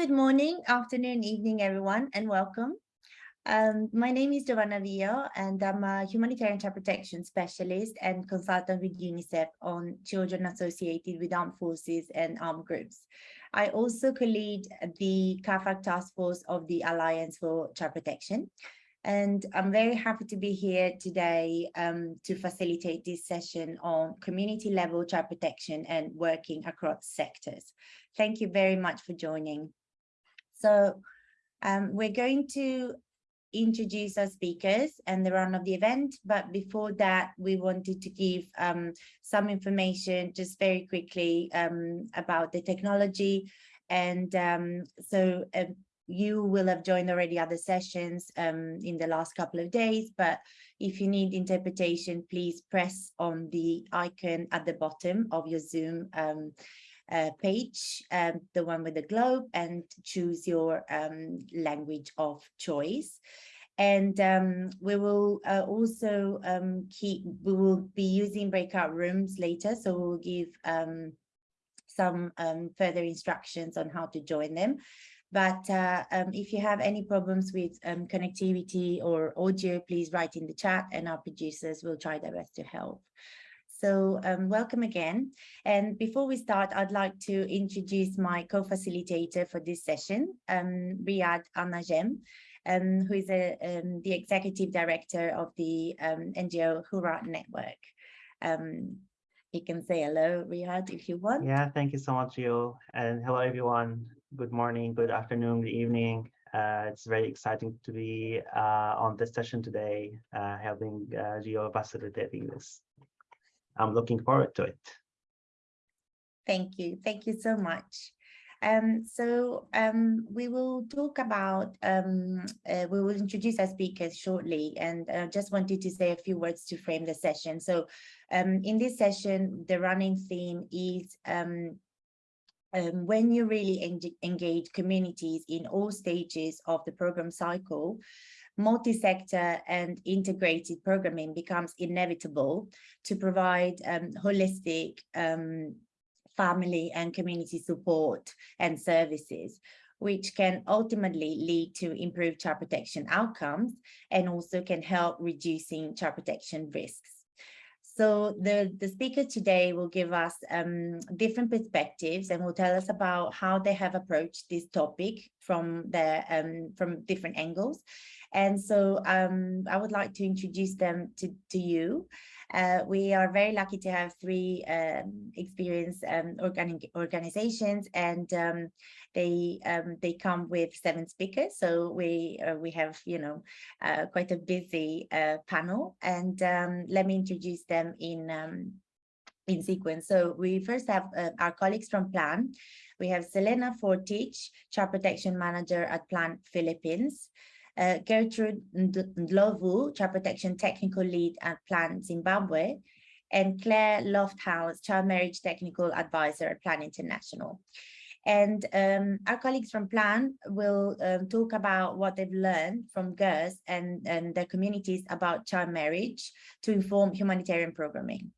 Good morning, afternoon, evening, everyone, and welcome. Um, my name is Giovanna Vio, and I'm a humanitarian child protection specialist and consultant with UNICEF on children associated with armed forces and armed groups. I also co-lead the CAAFAG task force of the Alliance for Child Protection. And I'm very happy to be here today um, to facilitate this session on community level child protection and working across sectors. Thank you very much for joining. So um, we're going to introduce our speakers and the run of the event. But before that, we wanted to give um, some information just very quickly um, about the technology. And um, so uh, you will have joined already other sessions um, in the last couple of days, but if you need interpretation, please press on the icon at the bottom of your Zoom um, uh, page, um, the one with the globe, and choose your um, language of choice. And um, we will uh, also um, keep, we will be using breakout rooms later, so we'll give um, some um, further instructions on how to join them. But uh, if you have any problems with connectivity or audio, please write in the chat and our producers will try their best to help. So um, welcome again. And before we start, I'd like to introduce my co-facilitator for this session, um, Riyad Al-Najem, um, who is a, um, the executive director of the um, NGO Hurras Network. Um, you can say hello, Riyad, if you want. Yeah, thank you so much, Gio. And hello, everyone. Good morning, good afternoon, good evening. Uh, it's very exciting to be uh, on this session today, uh, helping uh, facilitating this. I'm looking forward to it. Thank you. Thank you so much. Um, so um, we will talk about, um, uh, we will introduce our speakers shortly and uh, just wanted to say a few words to frame the session. So um, in this session, the running theme is um, um, when you really engage communities in all stages of the program cycle, multi-sector and integrated programming becomes inevitable to provide um, holistic um, family and community support and services which can ultimately lead to improved child protection outcomes and also can help reducing child protection risks. So the, the speaker today will give us um, different perspectives and will tell us about how they have approached this topic from the um, from different angles. And so um, I would like to introduce them to, to you. Uh, we are very lucky to have three um, experienced um, organi organizations and um, they um, they come with seven speakers. So we uh, we have, you know, uh, quite a busy uh, panel and um, let me introduce them in um, in sequence. So we first have uh, our colleagues from PLAN. We have Selena Fortich, Child Protection Manager at PLAN Philippines uh, Gertrude Ndlovu, Child Protection Technical Lead at PLAN Zimbabwe, and Claire Lofthouse, Child Marriage Technical Advisor at PLAN International. And um, our colleagues from PLAN will um, talk about what they've learned from girls and, and their communities about child marriage to inform humanitarian programming.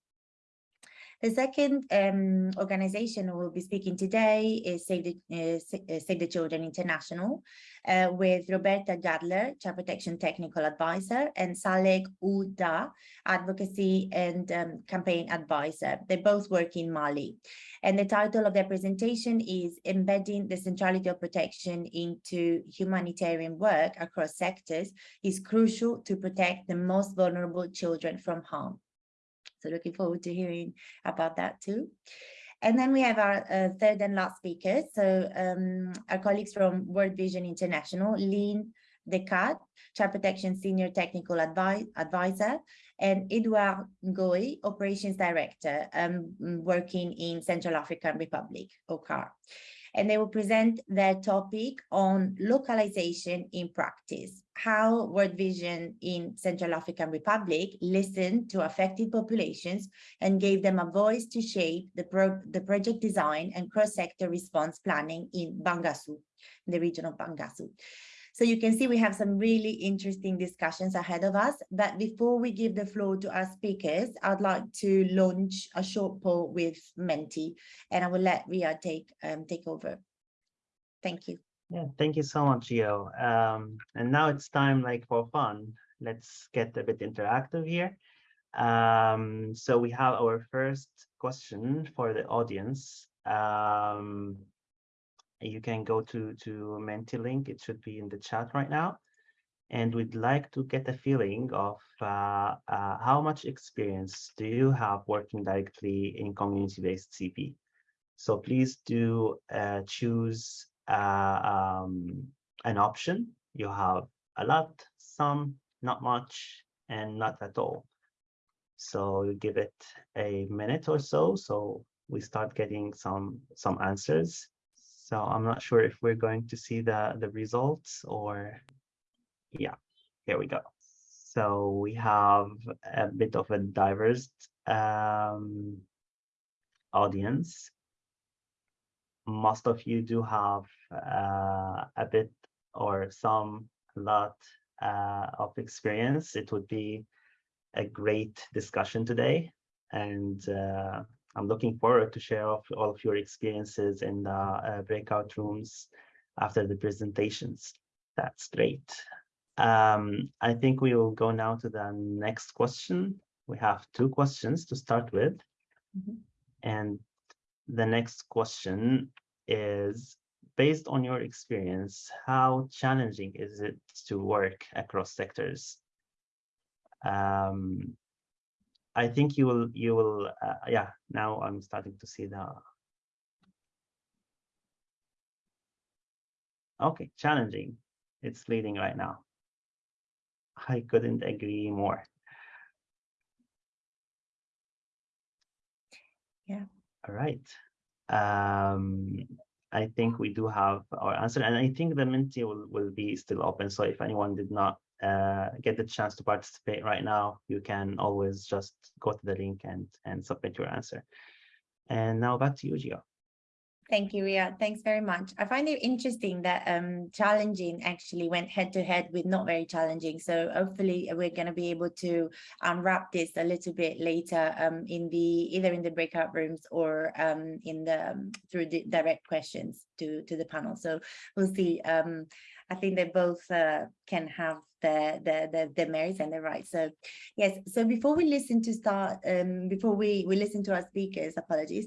The second um, organization will be speaking today is Save the, uh, Save the Children International uh, with Roberta Gadler, Child Protection Technical Advisor, and Saleh Ouda, Advocacy and um, Campaign Advisor. They both work in Mali. And the title of their presentation is Embedding the Centrality of Protection into Humanitarian Work Across Sectors is Crucial to Protect the Most Vulnerable Children from Harm. So looking forward to hearing about that too. And then we have our uh, third and last speaker. So um, our colleagues from World Vision International, Lynn Descartes, Child Protection Senior Technical Advi Advisor, and Edouard Ngoy, Operations Director, um, working in Central African Republic, OCAR and they will present their topic on localization in practice, how World Vision in Central African Republic listened to affected populations and gave them a voice to shape the, pro the project design and cross-sector response planning in Bangassou, the region of Bangassou. So you can see we have some really interesting discussions ahead of us. But before we give the floor to our speakers, I'd like to launch a short poll with Menti, and I will let Ria take um, take over. Thank you. Yeah, thank you so much, Gio. Um, and now it's time like for fun. Let's get a bit interactive here. Um, so we have our first question for the audience. Um, you can go to to Menti link. It should be in the chat right now. And we'd like to get a feeling of uh, uh, how much experience do you have working directly in community-based CP? So please do uh, choose uh, um, an option. You have a lot, some, not much, and not at all. So you give it a minute or so, so we start getting some some answers. So I'm not sure if we're going to see the the results or yeah, here we go. So we have a bit of a diverse um, audience most of you do have uh, a bit or some lot uh, of experience. It would be a great discussion today. And uh, I'm looking forward to share all of your experiences in the uh, breakout rooms after the presentations. That's great. Um, I think we will go now to the next question. We have two questions to start with. Mm -hmm. And the next question is based on your experience, how challenging is it to work across sectors? Um, I think you will, you will, uh, yeah, now I'm starting to see the. Okay, challenging. It's leading right now. I couldn't agree more. Yeah. All right. Um, I think we do have our answer, and I think the Menti will, will be still open. So if anyone did not uh, get the chance to participate right now, you can always just go to the link and, and submit your answer. And now back to you, Gio. Thank you, Ria. Thanks very much. I find it interesting that um, challenging actually went head to head with not very challenging. So hopefully we're going to be able to unwrap this a little bit later um, in the either in the breakout rooms or um, in the um, through the direct questions to to the panel. So we'll see. Um, I think they're both uh, can have the, the, the, the merits and the rights. So yes, so before we listen to start, um, before we, we listen to our speakers, apologies,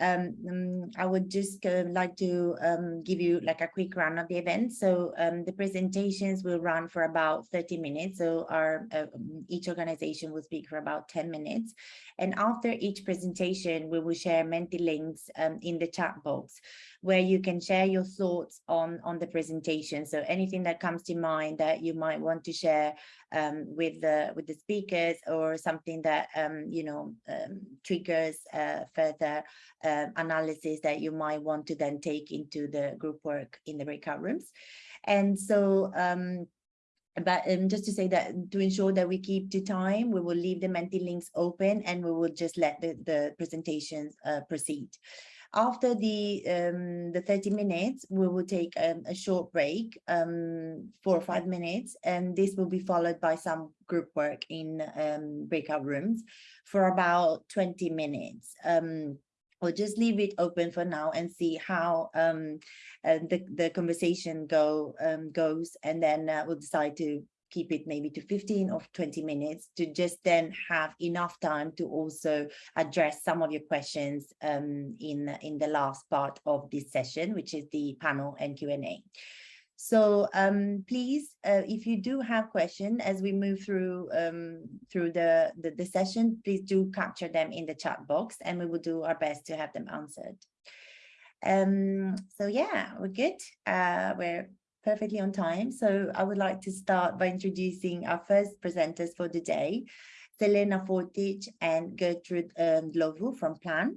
um, um I would just uh, like to um, give you like a quick run of the event. So um, the presentations will run for about 30 minutes. So our uh, each organization will speak for about 10 minutes. And after each presentation, we will share Menti links um, in the chat box where you can share your thoughts on, on the presentation. So anything that comes to mind that you might want to share um, with the with the speakers or something that um, you know um, triggers uh, further uh, analysis that you might want to then take into the group work in the breakout rooms. And so um, but um, just to say that to ensure that we keep to time, we will leave the Menti links open and we will just let the, the presentations uh, proceed. After the um, the 30 minutes, we will take um, a short break, um, four or five minutes, and this will be followed by some group work in um, breakout rooms for about 20 minutes. Um, we'll just leave it open for now and see how um, uh, the, the conversation go um, goes and then uh, we'll decide to keep it maybe to 15 or 20 minutes to just then have enough time to also address some of your questions um, in, in the last part of this session, which is the panel and Q&A. So um, please, uh, if you do have questions as we move through um, through the, the, the session, please do capture them in the chat box and we will do our best to have them answered. Um, so yeah, we're good. Uh, we're perfectly on time. So I would like to start by introducing our first presenters for the day, Selena Fortich and Gertrude um, Ndlovu from Plan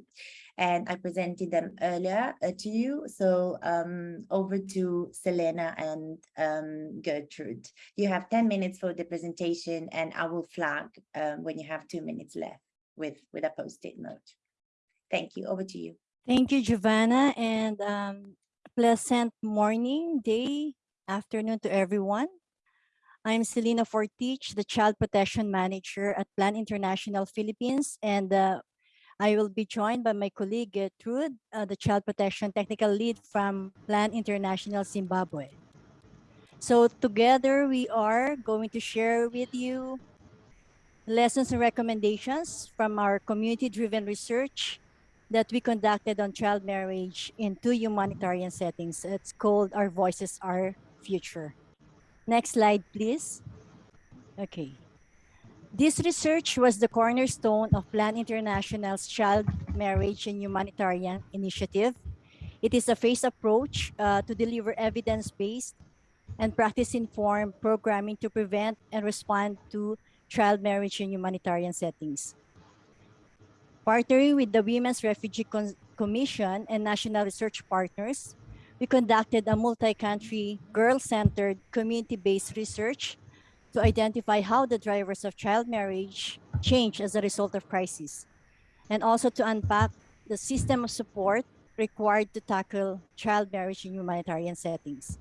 and I presented them earlier uh, to you. So um, over to Selena and um, Gertrude. You have 10 minutes for the presentation and I will flag um, when you have two minutes left with, with a post-it note. Thank you. Over to you. Thank you, Giovanna, and um, pleasant morning, day, afternoon to everyone. I'm Selena Fortich, the Child Protection Manager at Plan International Philippines, and uh, I will be joined by my colleague Gertrude, uh, the Child Protection Technical Lead from Plan International Zimbabwe. So together we are going to share with you lessons and recommendations from our community-driven research that we conducted on child marriage in two humanitarian settings. It's called Our Voices, Our Future. Next slide, please. Okay. This research was the cornerstone of Plan International's Child Marriage and Humanitarian Initiative. It is a phased approach uh, to deliver evidence-based and practice-informed programming to prevent and respond to child marriage in humanitarian settings. Partnering with the Women's Refugee Con Commission and national research partners, we conducted a multi-country, girl-centered, community-based research to identify how the drivers of child marriage change as a result of crisis, and also to unpack the system of support required to tackle child marriage in humanitarian settings.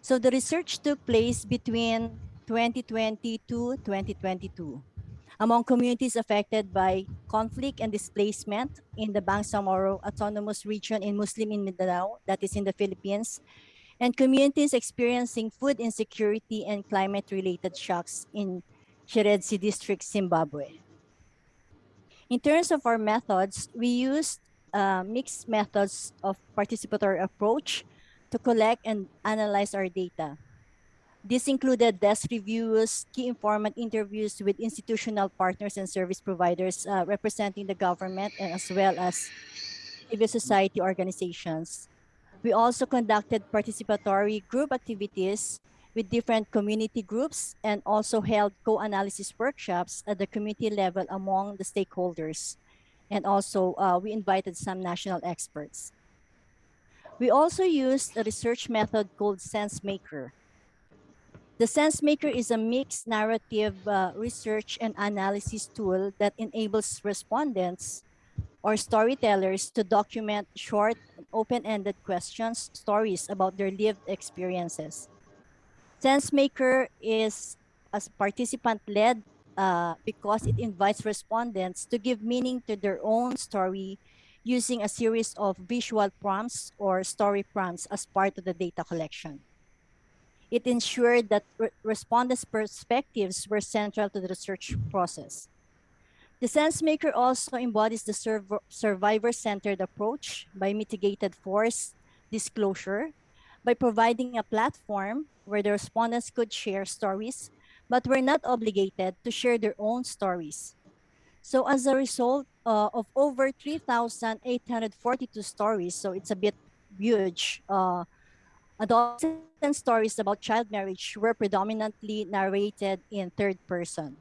So the research took place between 2020 to 2022 among communities affected by conflict and displacement in the Bangsamoro Autonomous Region in Muslim Mindanao, that is in the Philippines, and communities experiencing food insecurity and climate-related shocks in Chiredzi District, Zimbabwe. In terms of our methods, we used uh, mixed methods of participatory approach to collect and analyze our data. This included desk reviews, key informant interviews with institutional partners and service providers uh, representing the government and as well as civil society organizations. We also conducted participatory group activities with different community groups and also held co-analysis workshops at the community level among the stakeholders. And also uh, we invited some national experts. We also used a research method called SenseMaker. The SenseMaker is a mixed narrative uh, research and analysis tool that enables respondents or storytellers to document short, open-ended questions, stories about their lived experiences. SenseMaker is a participant-led uh, because it invites respondents to give meaning to their own story using a series of visual prompts or story prompts as part of the data collection. It ensured that re respondents' perspectives were central to the research process. The SenseMaker also embodies the survivor-centered approach by mitigated force disclosure, by providing a platform where the respondents could share stories, but were not obligated to share their own stories. So as a result uh, of over 3,842 stories, so it's a bit huge, uh, adolescent stories about child marriage were predominantly narrated in third person.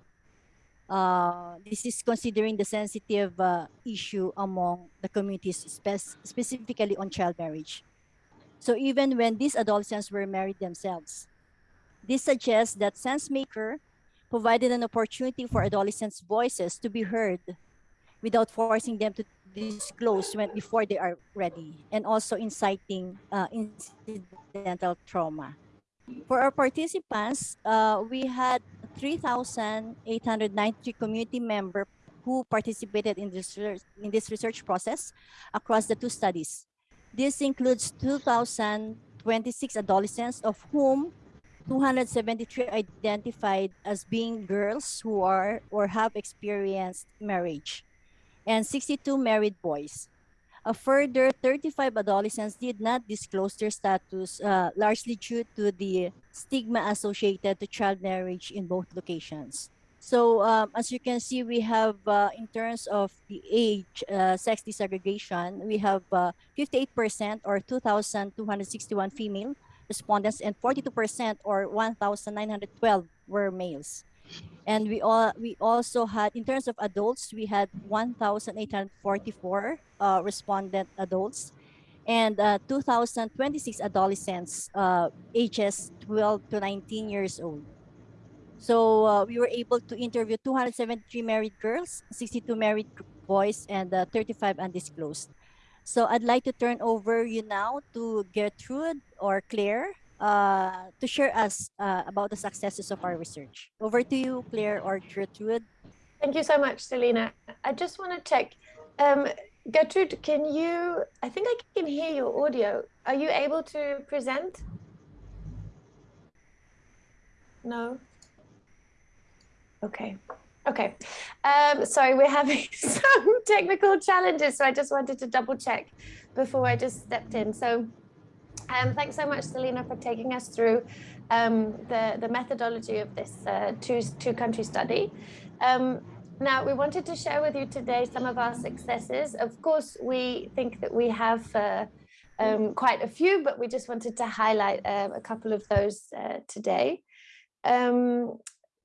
Uh, this is considering the sensitive uh, issue among the communities, spe specifically on child marriage. So even when these adolescents were married themselves, this suggests that SenseMaker provided an opportunity for adolescents' voices to be heard without forcing them to disclose when before they are ready, and also inciting uh, incidental trauma. For our participants, uh, we had 3,893 community members who participated in this, in this research process across the two studies. This includes 2,026 adolescents, of whom 273 identified as being girls who are or have experienced marriage, and 62 married boys. A further 35 adolescents did not disclose their status, uh, largely due to the stigma associated to child marriage in both locations. So um, as you can see, we have, uh, in terms of the age, uh, sex desegregation, we have 58% uh, or 2,261 female respondents and 42% or 1,912 were males. And we all we also had in terms of adults, we had 1,844 uh, respondent adults and uh, 2,026 adolescents uh, ages 12 to 19 years old. So uh, we were able to interview 273 married girls, 62 married boys, and uh, 35 undisclosed. So I'd like to turn over you now to Gertrude or Claire uh, to share us uh, about the successes of our research. Over to you, Claire or Gertrude. Thank you so much, Selena. I just want to check. Um, Gertrude, can you, I think I can hear your audio. Are you able to present? No? Okay. Okay. Um, sorry, we're having some technical challenges, so I just wanted to double check before I just stepped in. So um, thanks so much, Selena, for taking us through um, the, the methodology of this uh, two, two country study. Um, now, we wanted to share with you today some of our successes. Of course, we think that we have uh, um, quite a few, but we just wanted to highlight um, a couple of those uh, today. Um,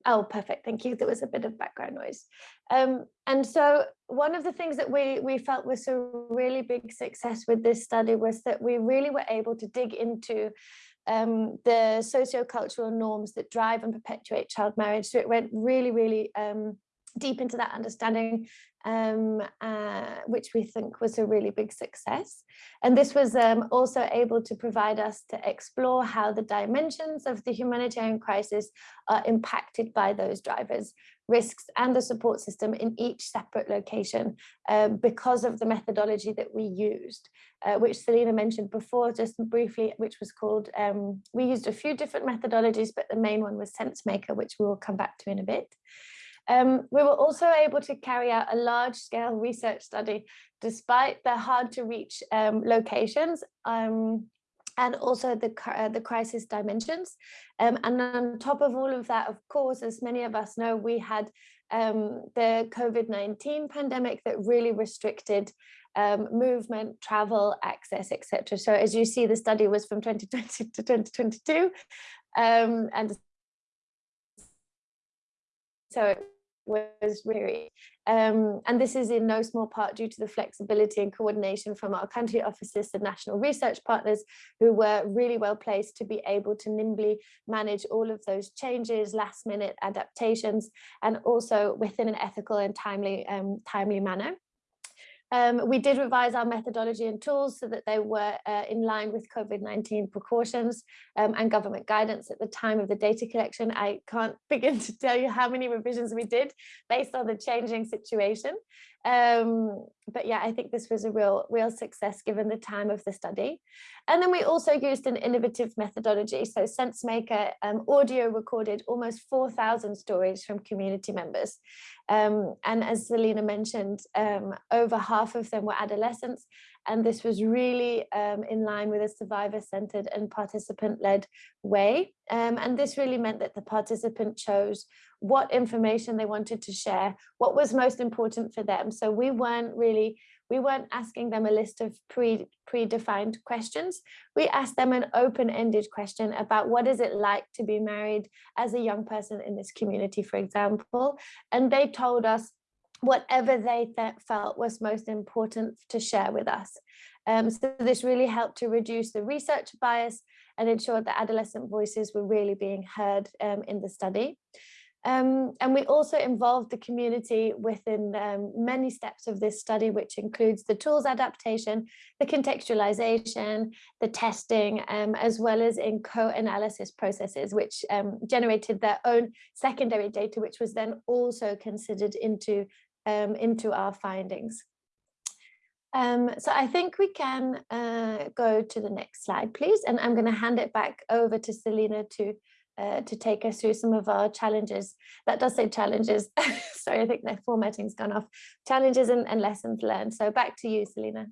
oh, perfect. Thank you. There was a bit of background noise. Um, and so one of the things that we, we felt was a really big success with this study was that we really were able to dig into um, the sociocultural norms that drive and perpetuate child marriage. So it went really, really um, deep into that understanding, um, uh, which we think was a really big success. And this was um, also able to provide us to explore how the dimensions of the humanitarian crisis are impacted by those drivers, risks and the support system in each separate location uh, because of the methodology that we used, uh, which Selena mentioned before just briefly, which was called, um, we used a few different methodologies, but the main one was SenseMaker, which we will come back to in a bit. Um, we were also able to carry out a large scale research study despite the hard to reach um, locations um, and also the, uh, the crisis dimensions. Um, and on top of all of that, of course, as many of us know, we had um, the COVID-19 pandemic that really restricted um, movement, travel, access, etc. So as you see, the study was from 2020 to 2022. and so was really, um, and this is in no small part due to the flexibility and coordination from our country offices and national research partners who were really well placed to be able to nimbly manage all of those changes, last minute adaptations, and also within an ethical and timely, um, timely manner. Um, we did revise our methodology and tools so that they were uh, in line with COVID-19 precautions um, and government guidance at the time of the data collection. I can't begin to tell you how many revisions we did based on the changing situation. Um, but yeah, I think this was a real, real success given the time of the study. And then we also used an innovative methodology. So SenseMaker um, audio recorded almost 4,000 stories from community members. Um, and as Selena mentioned, um, over half of them were adolescents. And this was really um, in line with a survivor-centered and participant-led way. Um, and this really meant that the participant chose what information they wanted to share, what was most important for them. So we weren't really we weren't asking them a list of pre predefined questions. We asked them an open-ended question about what is it like to be married as a young person in this community, for example. And they told us whatever they felt was most important to share with us. Um, so this really helped to reduce the research bias and ensure that adolescent voices were really being heard um, in the study. Um, and we also involved the community within um, many steps of this study, which includes the tools adaptation, the contextualization, the testing, um, as well as in co-analysis processes, which um, generated their own secondary data, which was then also considered into, um, into our findings. Um, so I think we can uh, go to the next slide, please. And I'm going to hand it back over to Selena to uh, to take us through some of our challenges. That does say challenges. Sorry, I think the formatting's gone off. Challenges and, and, lessons learned. So back to you, Selena.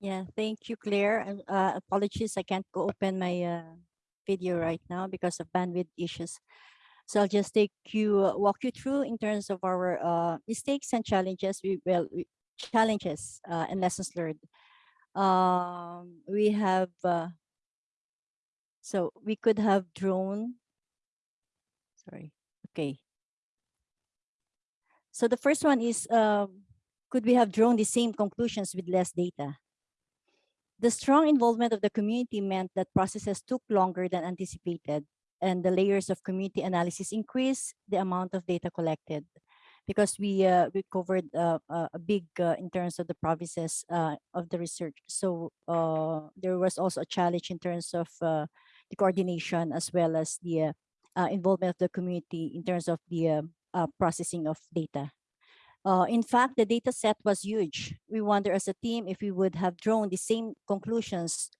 Yeah, thank you, Claire. Uh, apologies, I can't go open my uh, video right now because of bandwidth issues. So I'll just take you, uh, walk you through in terms of our uh, mistakes and challenges. We will challenges and lessons learned. Um, we have so we could have drawn, sorry, okay. So the first one is, um, could we have drawn the same conclusions with less data? The strong involvement of the community meant that processes took longer than anticipated and the layers of community analysis increased the amount of data collected because we uh, we covered uh, uh, a big uh, in terms of the provinces uh, of the research. So there was also a challenge in terms of the coordination as well as the involvement of the community in terms of the processing of data. Uh, in fact, the data set was huge. We wonder as a team if we would have drawn the same conclusions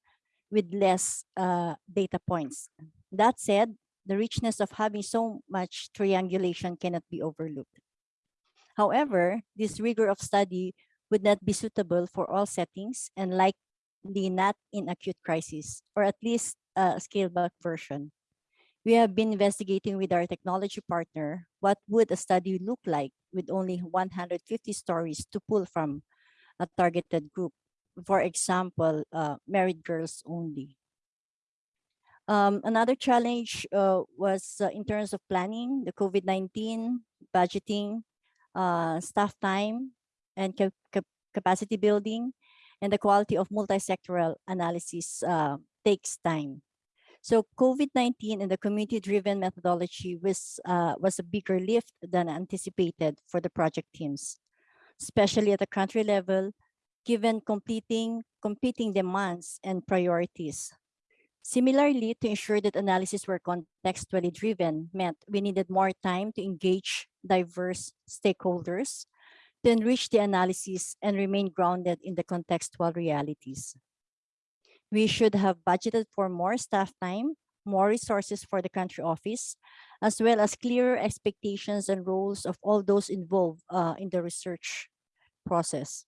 with less uh, data points. That said, the richness of having so much triangulation cannot be overlooked. However, this rigor of study would not be suitable for all settings and likely not in acute crisis, or at least a scaled back version. We have been investigating with our technology partner what would a study look like with only 150 stories to pull from a targeted group. For example, uh, married girls only. Um, another challenge uh, was uh, in terms of planning, the COVID-19, budgeting, uh, staff time, and cap cap capacity building, and the quality of multi-sectoral analysis uh, takes time. So COVID-19 and the community-driven methodology was, uh, was a bigger lift than anticipated for the project teams, especially at the country level, given completing, competing demands and priorities. Similarly, to ensure that analysis were contextually driven meant we needed more time to engage diverse stakeholders, to enrich the analysis and remain grounded in the contextual realities. We should have budgeted for more staff time, more resources for the country office, as well as clearer expectations and roles of all those involved uh, in the research process.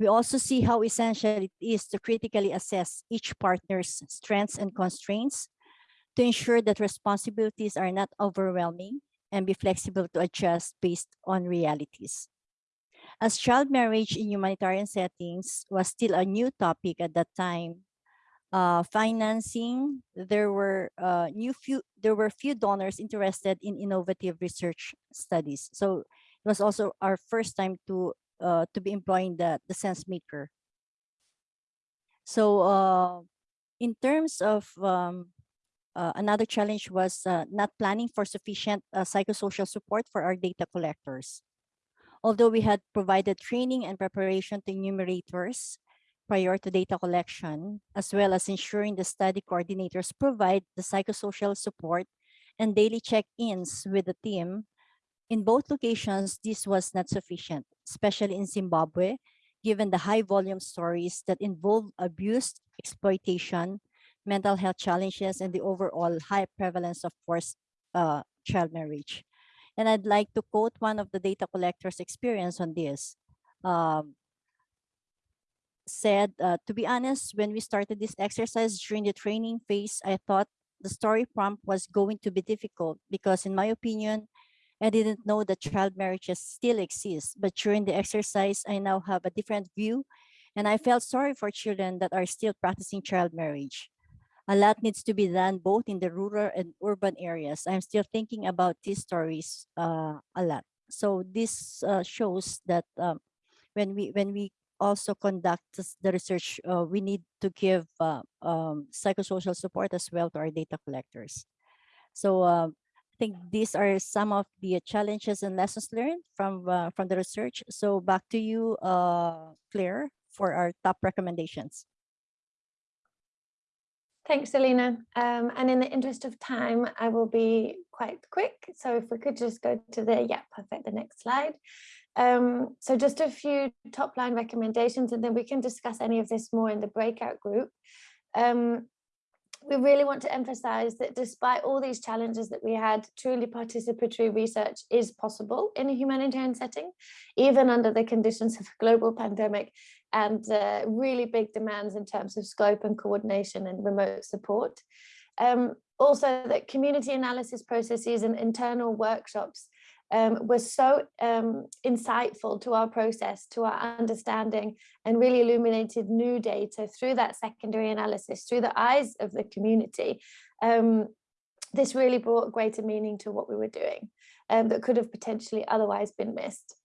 We also see how essential it is to critically assess each partner's strengths and constraints to ensure that responsibilities are not overwhelming and be flexible to adjust based on realities. As child marriage in humanitarian settings was still a new topic at that time, uh, financing, there were uh, new few there were few donors interested in innovative research studies. So it was also our first time to uh, to be employing the the sense maker. So uh, in terms of um, uh, another challenge was uh, not planning for sufficient uh, psychosocial support for our data collectors. Although we had provided training and preparation to enumerators, prior to data collection, as well as ensuring the study coordinators provide the psychosocial support and daily check-ins with the team. In both locations, this was not sufficient, especially in Zimbabwe, given the high volume stories that involve abuse, exploitation, mental health challenges, and the overall high prevalence of forced uh, child marriage. And I'd like to quote one of the data collectors' experience on this. Um, said, uh, to be honest, when we started this exercise during the training phase, I thought the story prompt was going to be difficult because in my opinion, I didn't know that child marriages still exist. But during the exercise, I now have a different view and I felt sorry for children that are still practicing child marriage. A lot needs to be done both in the rural and urban areas. I'm still thinking about these stories uh, a lot. So this uh, shows that um, when we when we also conduct the research, uh, we need to give uh, um, psychosocial support as well to our data collectors. So uh, I think these are some of the challenges and lessons learned from uh, from the research. So back to you, uh, Claire, for our top recommendations. Thanks, Selena. Um, and in the interest of time, I will be quite quick. So if we could just go to the, yeah, perfect, the next slide. Um, so just a few top line recommendations and then we can discuss any of this more in the breakout group. Um, we really want to emphasize that despite all these challenges that we had, truly participatory research is possible in a humanitarian setting, even under the conditions of a global pandemic and uh, really big demands in terms of scope and coordination and remote support. Um, also that community analysis processes and internal workshops um, was so um, insightful to our process, to our understanding, and really illuminated new data through that secondary analysis, through the eyes of the community. Um, this really brought greater meaning to what we were doing um, that could have potentially otherwise been missed.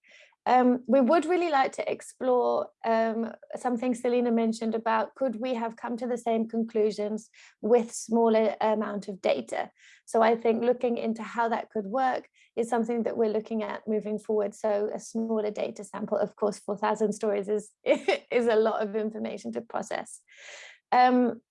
Um, we would really like to explore um, something Selena mentioned about could we have come to the same conclusions with smaller amount of data. So I think looking into how that could work is something that we're looking at moving forward. So a smaller data sample, of course, 4,000 stories is, is a lot of information to process. Um,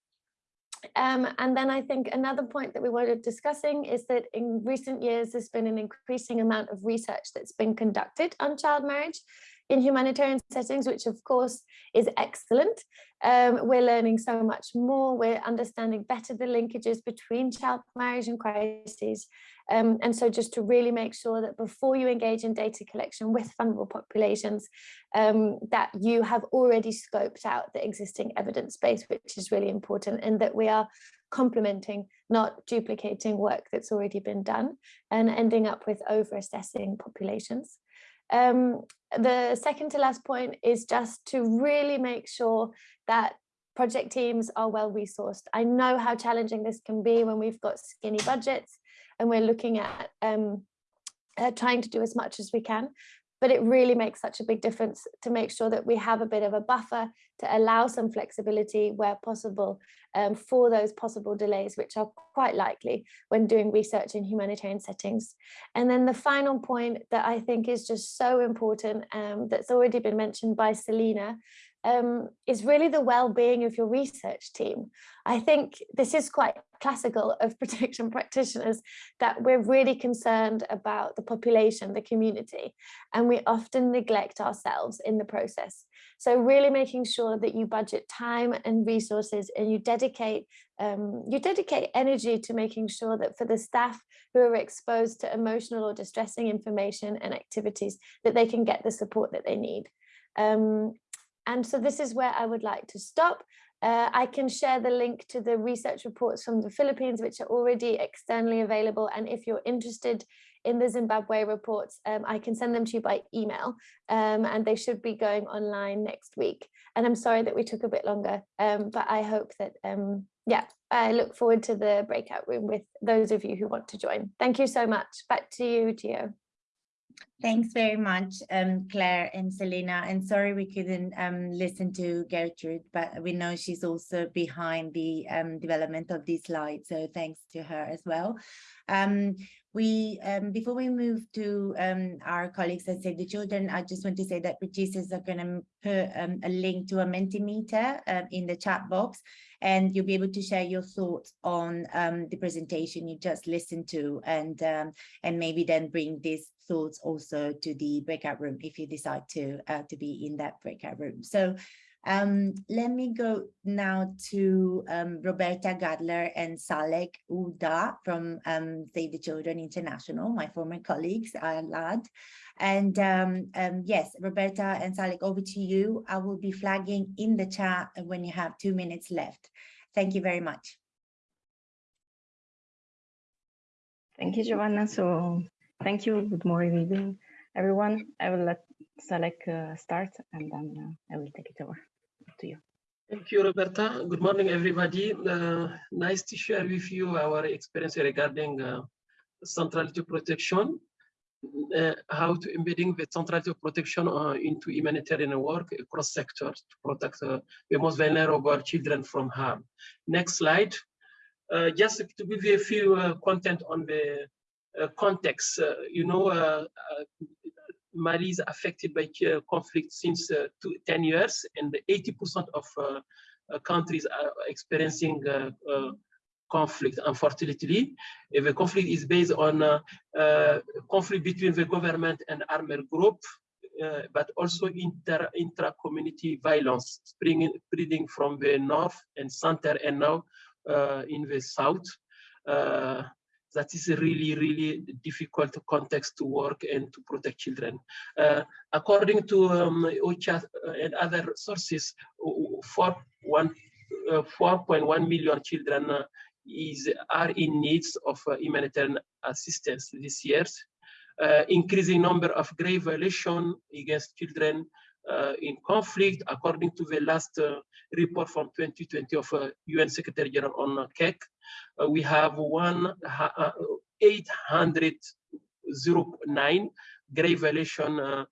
Um, and then I think another point that we wanted discussing is that in recent years, there's been an increasing amount of research that's been conducted on child marriage in humanitarian settings, which of course is excellent. Um, we're learning so much more, we're understanding better the linkages between child marriage and crises. Um, and so just to really make sure that before you engage in data collection with vulnerable populations, um, that you have already scoped out the existing evidence base, which is really important, and that we are complementing, not duplicating work that's already been done and ending up with over assessing populations. Um, the second to last point is just to really make sure that project teams are well resourced. I know how challenging this can be when we've got skinny budgets and we're looking at um, uh, trying to do as much as we can but it really makes such a big difference to make sure that we have a bit of a buffer to allow some flexibility where possible um, for those possible delays, which are quite likely when doing research in humanitarian settings. And then the final point that I think is just so important um, that's already been mentioned by Selena um, is really the well-being of your research team. I think this is quite classical of protection practitioners that we're really concerned about the population, the community, and we often neglect ourselves in the process. So really making sure that you budget time and resources and you dedicate um, you dedicate energy to making sure that for the staff who are exposed to emotional or distressing information and activities that they can get the support that they need. Um, and so this is where I would like to stop. Uh, I can share the link to the research reports from the Philippines, which are already externally available. And if you're interested in the Zimbabwe reports, um, I can send them to you by email um, and they should be going online next week. And I'm sorry that we took a bit longer, um, but I hope that, um, yeah, I look forward to the breakout room with those of you who want to join. Thank you so much. Back to you, Gio. Thanks very much, um, Claire and Selena. And sorry we couldn't um, listen to Gertrude, but we know she's also behind the um, development of these slides. So thanks to her as well. Um, we um, before we move to um, our colleagues at Save the Children, I just want to say that producers are going to put a link to a Mentimeter uh, in the chat box and you'll be able to share your thoughts on um, the presentation you just listened to and um, and maybe then bring these thoughts also to the breakout room if you decide to uh, to be in that breakout room. So um, let me go now to um, Roberta Gadler and Salek Uda from um, Save the Children International, my former colleagues, uh, LAD. And um, um, yes, Roberta and Salek, over to you. I will be flagging in the chat when you have two minutes left. Thank you very much. Thank you, Giovanna. So thank you. Good morning, everyone. I will let Salek uh, start and then uh, I will take it over to you. Thank you, Roberta. Good morning, everybody. Uh, nice to share with you our experience regarding uh, centrality protection uh, how to embedding the centrality of protection uh, into humanitarian work across sectors to protect uh, the most vulnerable children from harm. Next slide. Uh, just to give you a few content on the context, you know, Mali is affected by conflict since two, 10 years and 80% of countries are experiencing conflict, unfortunately. If the conflict is based on uh, uh, conflict between the government and armed group, uh, but also inter intra-community violence spreading, spreading from the north and center and now uh, in the south. Uh, that is a really, really difficult context to work and to protect children. Uh, according to um, OCHA and other sources, 4.1 million children is are in needs of uh, humanitarian assistance this year. Uh, increasing number of grave violations against children uh, in conflict, according to the last uh, report from 2020 of uh, UN Secretary General on uh, CAAC, we have one 809 grave violation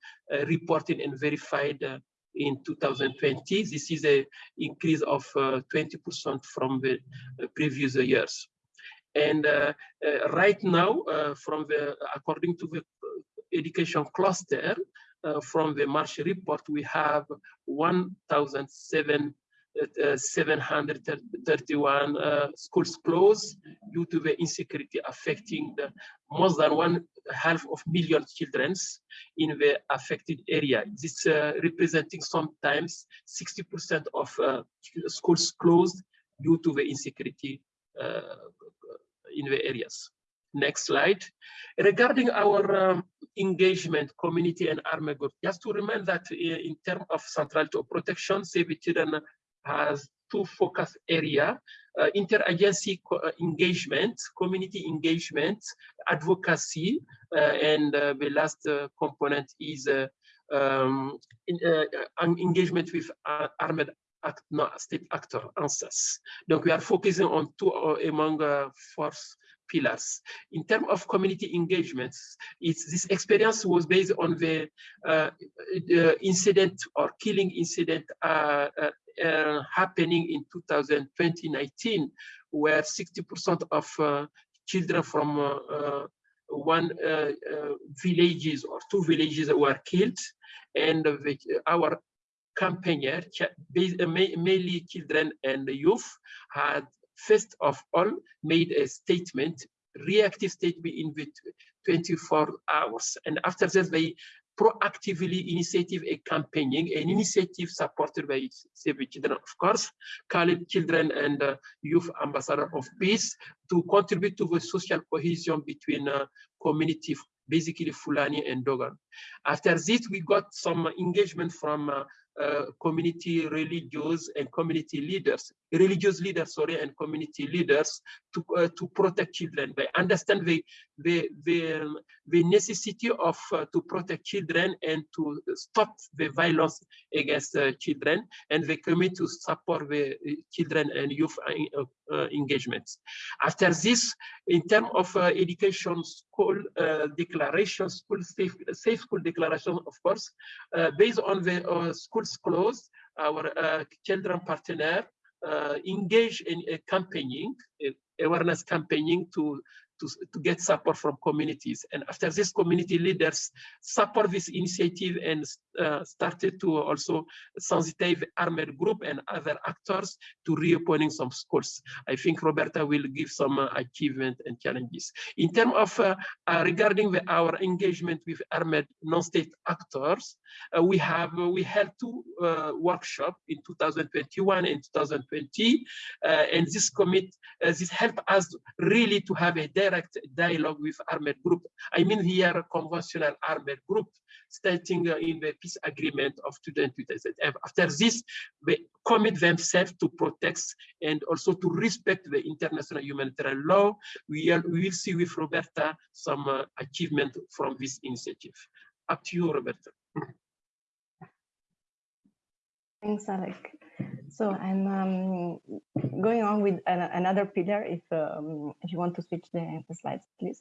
reported and verified in 2020. This is an increase of 20% uh, from the uh, previous years. And uh, right now, from the according to the education cluster, from the March report, we have 1,731 uh, 731 uh, schools closed due to the insecurity affecting the more than one half of million children in the affected area. This uh, representing sometimes 60% of uh, schools closed due to the insecurity uh, in the areas. Next slide. Regarding our um, engagement, community and army group, just to remind that uh, in terms of centrality of protection, Children has two focus area, uh, interagency co uh, engagement, community engagement, advocacy, uh, and uh, the last uh, component is um, in, engagement with armed act, no, state actor, ANSES. Donc we are focusing on two among four pillars. In terms of community engagements, this experience was based on the, uh, the incident or killing incident uh, uh, uh happening in 2019, where 60% of uh, children from uh, one villages or two villages were killed, and our campaigner, mainly children and youth, had first of all made a statement, reactive statement in 24 hours. And after that, they proactively initiative a campaigning, an initiative supported by Save the Children, of course, Khalid Children and uh, Youth Ambassador of Peace to contribute to the social cohesion between uh, community, basically Fulani and Dogon. After this, we got some engagement from uh, uh, community religious and community leaders, religious leaders, sorry, and community leaders to uh, to protect children. They understand the the the, um, the necessity of uh, to protect children and to stop the violence against uh, children, and they commit to support the uh, children and youth engagements. After this, in terms of education, school declaration, school safe safe school declaration, of course, based on the school schools closed, our uh, children partner uh, Uh, engage in a campaigning, awareness campaigning to to, to get support from communities. And after this, community leaders support this initiative and uh, started to also sensitize armed group and other actors to reopening some schools. I think Roberta will give some uh, achievement and challenges. In terms of uh, uh regarding the, our engagement with armed non-state actors, uh, we have we held two uh, workshops in 2021 and 2020, and this commit this helped us really to have a direct dialogue with armed group. I mean here conventional armed group stating uh, in the peace agreement of 2020. After this, they commit themselves to protect and also to respect the international humanitarian law. We, will see with Roberta some uh, achievement from this initiative. Up to you, Roberta. Thanks, Alec. So I'm um, going on with an, another pillar. If um, if you want to switch the, slides, please.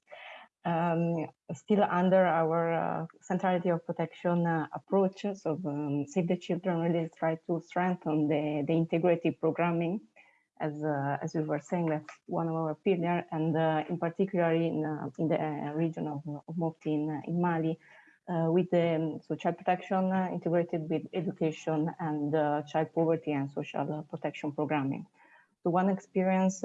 Um, still under our uh, centrality of protection uh, approach, so um, Save the Children really try to strengthen the, the integrated programming. As, uh, as we were saying, that's one of our pillars, and uh, in particular in, uh, in the uh, region of, of Mopti in, in Mali, uh, with the um, so child protection uh, integrated with education and uh, child poverty and social protection programming. So one experience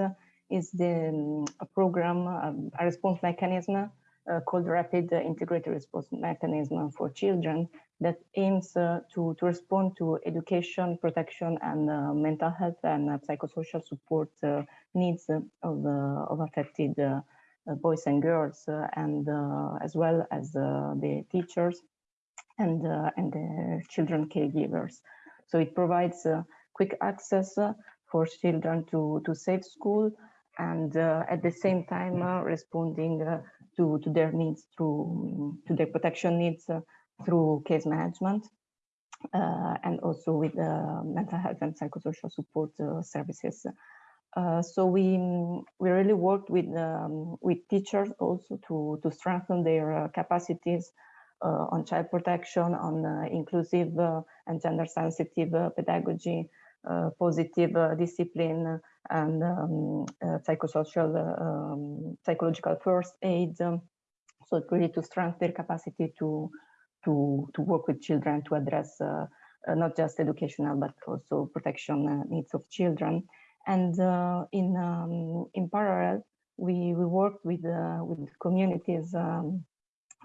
is the um, a program, um, a response mechanism uh, called Rapid Integrated Response Mechanism for Children that aims uh, to, to respond to education, protection, and uh, mental health and psychosocial support needs of, of affected uh, boys and girls uh, and uh, as well as the teachers and, and the children caregivers. So it provides quick access for children to, to safe school and at the same time responding to, to their needs through to their protection needs through case management uh, and also with uh, mental health and psychosocial support uh, services uh, so we we really worked with um, with teachers also to to strengthen their uh, capacities uh, on child protection, on uh, inclusive uh, and gender sensitive pedagogy, positive discipline, and um, psychosocial um, psychological first aid. So really to strengthen their capacity to to to work with children to address not just educational, but also protection needs of children. And uh, in um, in parallel, we we worked with uh, with communities um,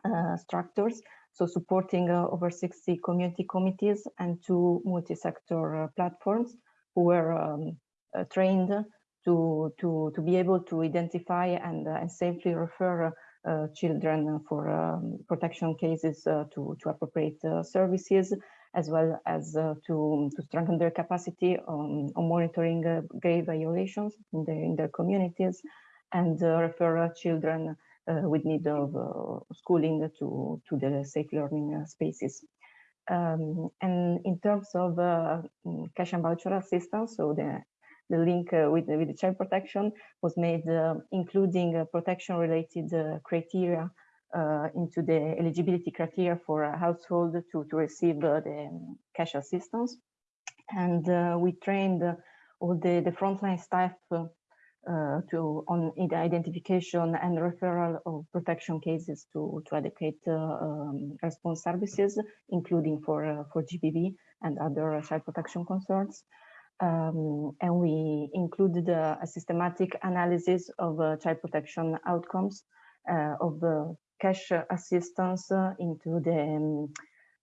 uh, structures, so supporting uh, over 60 community committees and two multi-sector platforms who were um, trained to to to be able to identify and and safely refer. children for um, protection cases to to appropriate services as well as uh, to, to strengthen their capacity on, on monitoring uh, grave violations in their, in their communities and uh, refer children with need of schooling to, to the safe learning spaces. Um, and in terms of uh, mm, cash and voucher assistance, so the the link uh, with with the child protection was made, uh, including protection related criteria uh, into the eligibility criteria for a household to, to receive uh, the cash assistance. And uh, we trained all the, the frontline staff uh, to on the identification and referral of protection cases to, to adequate uh, um, response services, including for, uh, for GBV and other child protection concerns. Um, and we included a systematic analysis of child protection outcomes of the cash assistance into the um,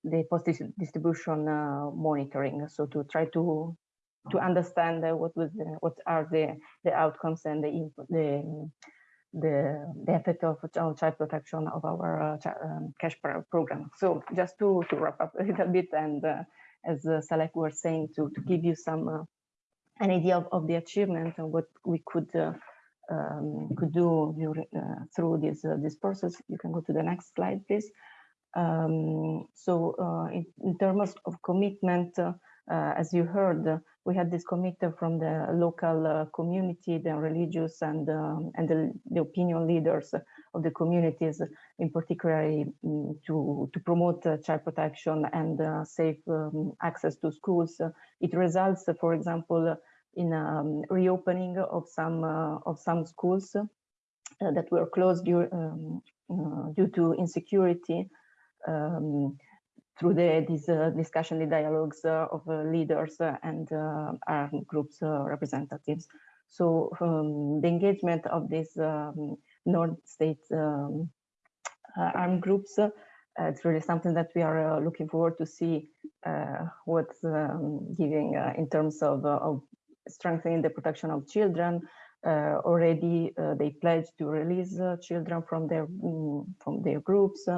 the post distribution uh, monitoring. So to try to to understand uh, what was the, what are the the outcomes and the the the the effect of child protection of our uh, um, cash program. So just to to wrap up a little bit and uh, as uh, Salek was saying to to give you some uh, an idea of, of the achievement and what we could um, could do uh, through this uh, this process. You can go to the next slide, please. Um, so uh, in, in, terms of commitment, uh, as you heard, uh, we had this commitment from the local uh, community, the religious and um, and the, the, opinion leaders of the communities, in particular um, to to promote child protection and safe um, access to schools. it results, for example, in um, reopening of some uh, of some schools uh, that were closed due, um, uh, due to insecurity um, through the these discussion, the dialogues of leaders and armed groups representatives. So um, the engagement of these um, Non-State um, armed groups uh, it's really something that we are uh, looking forward to see uh, what's um, giving in terms of, of strengthening the protection of children. Uh, already uh, they pledged to release uh, children from their um, from their groups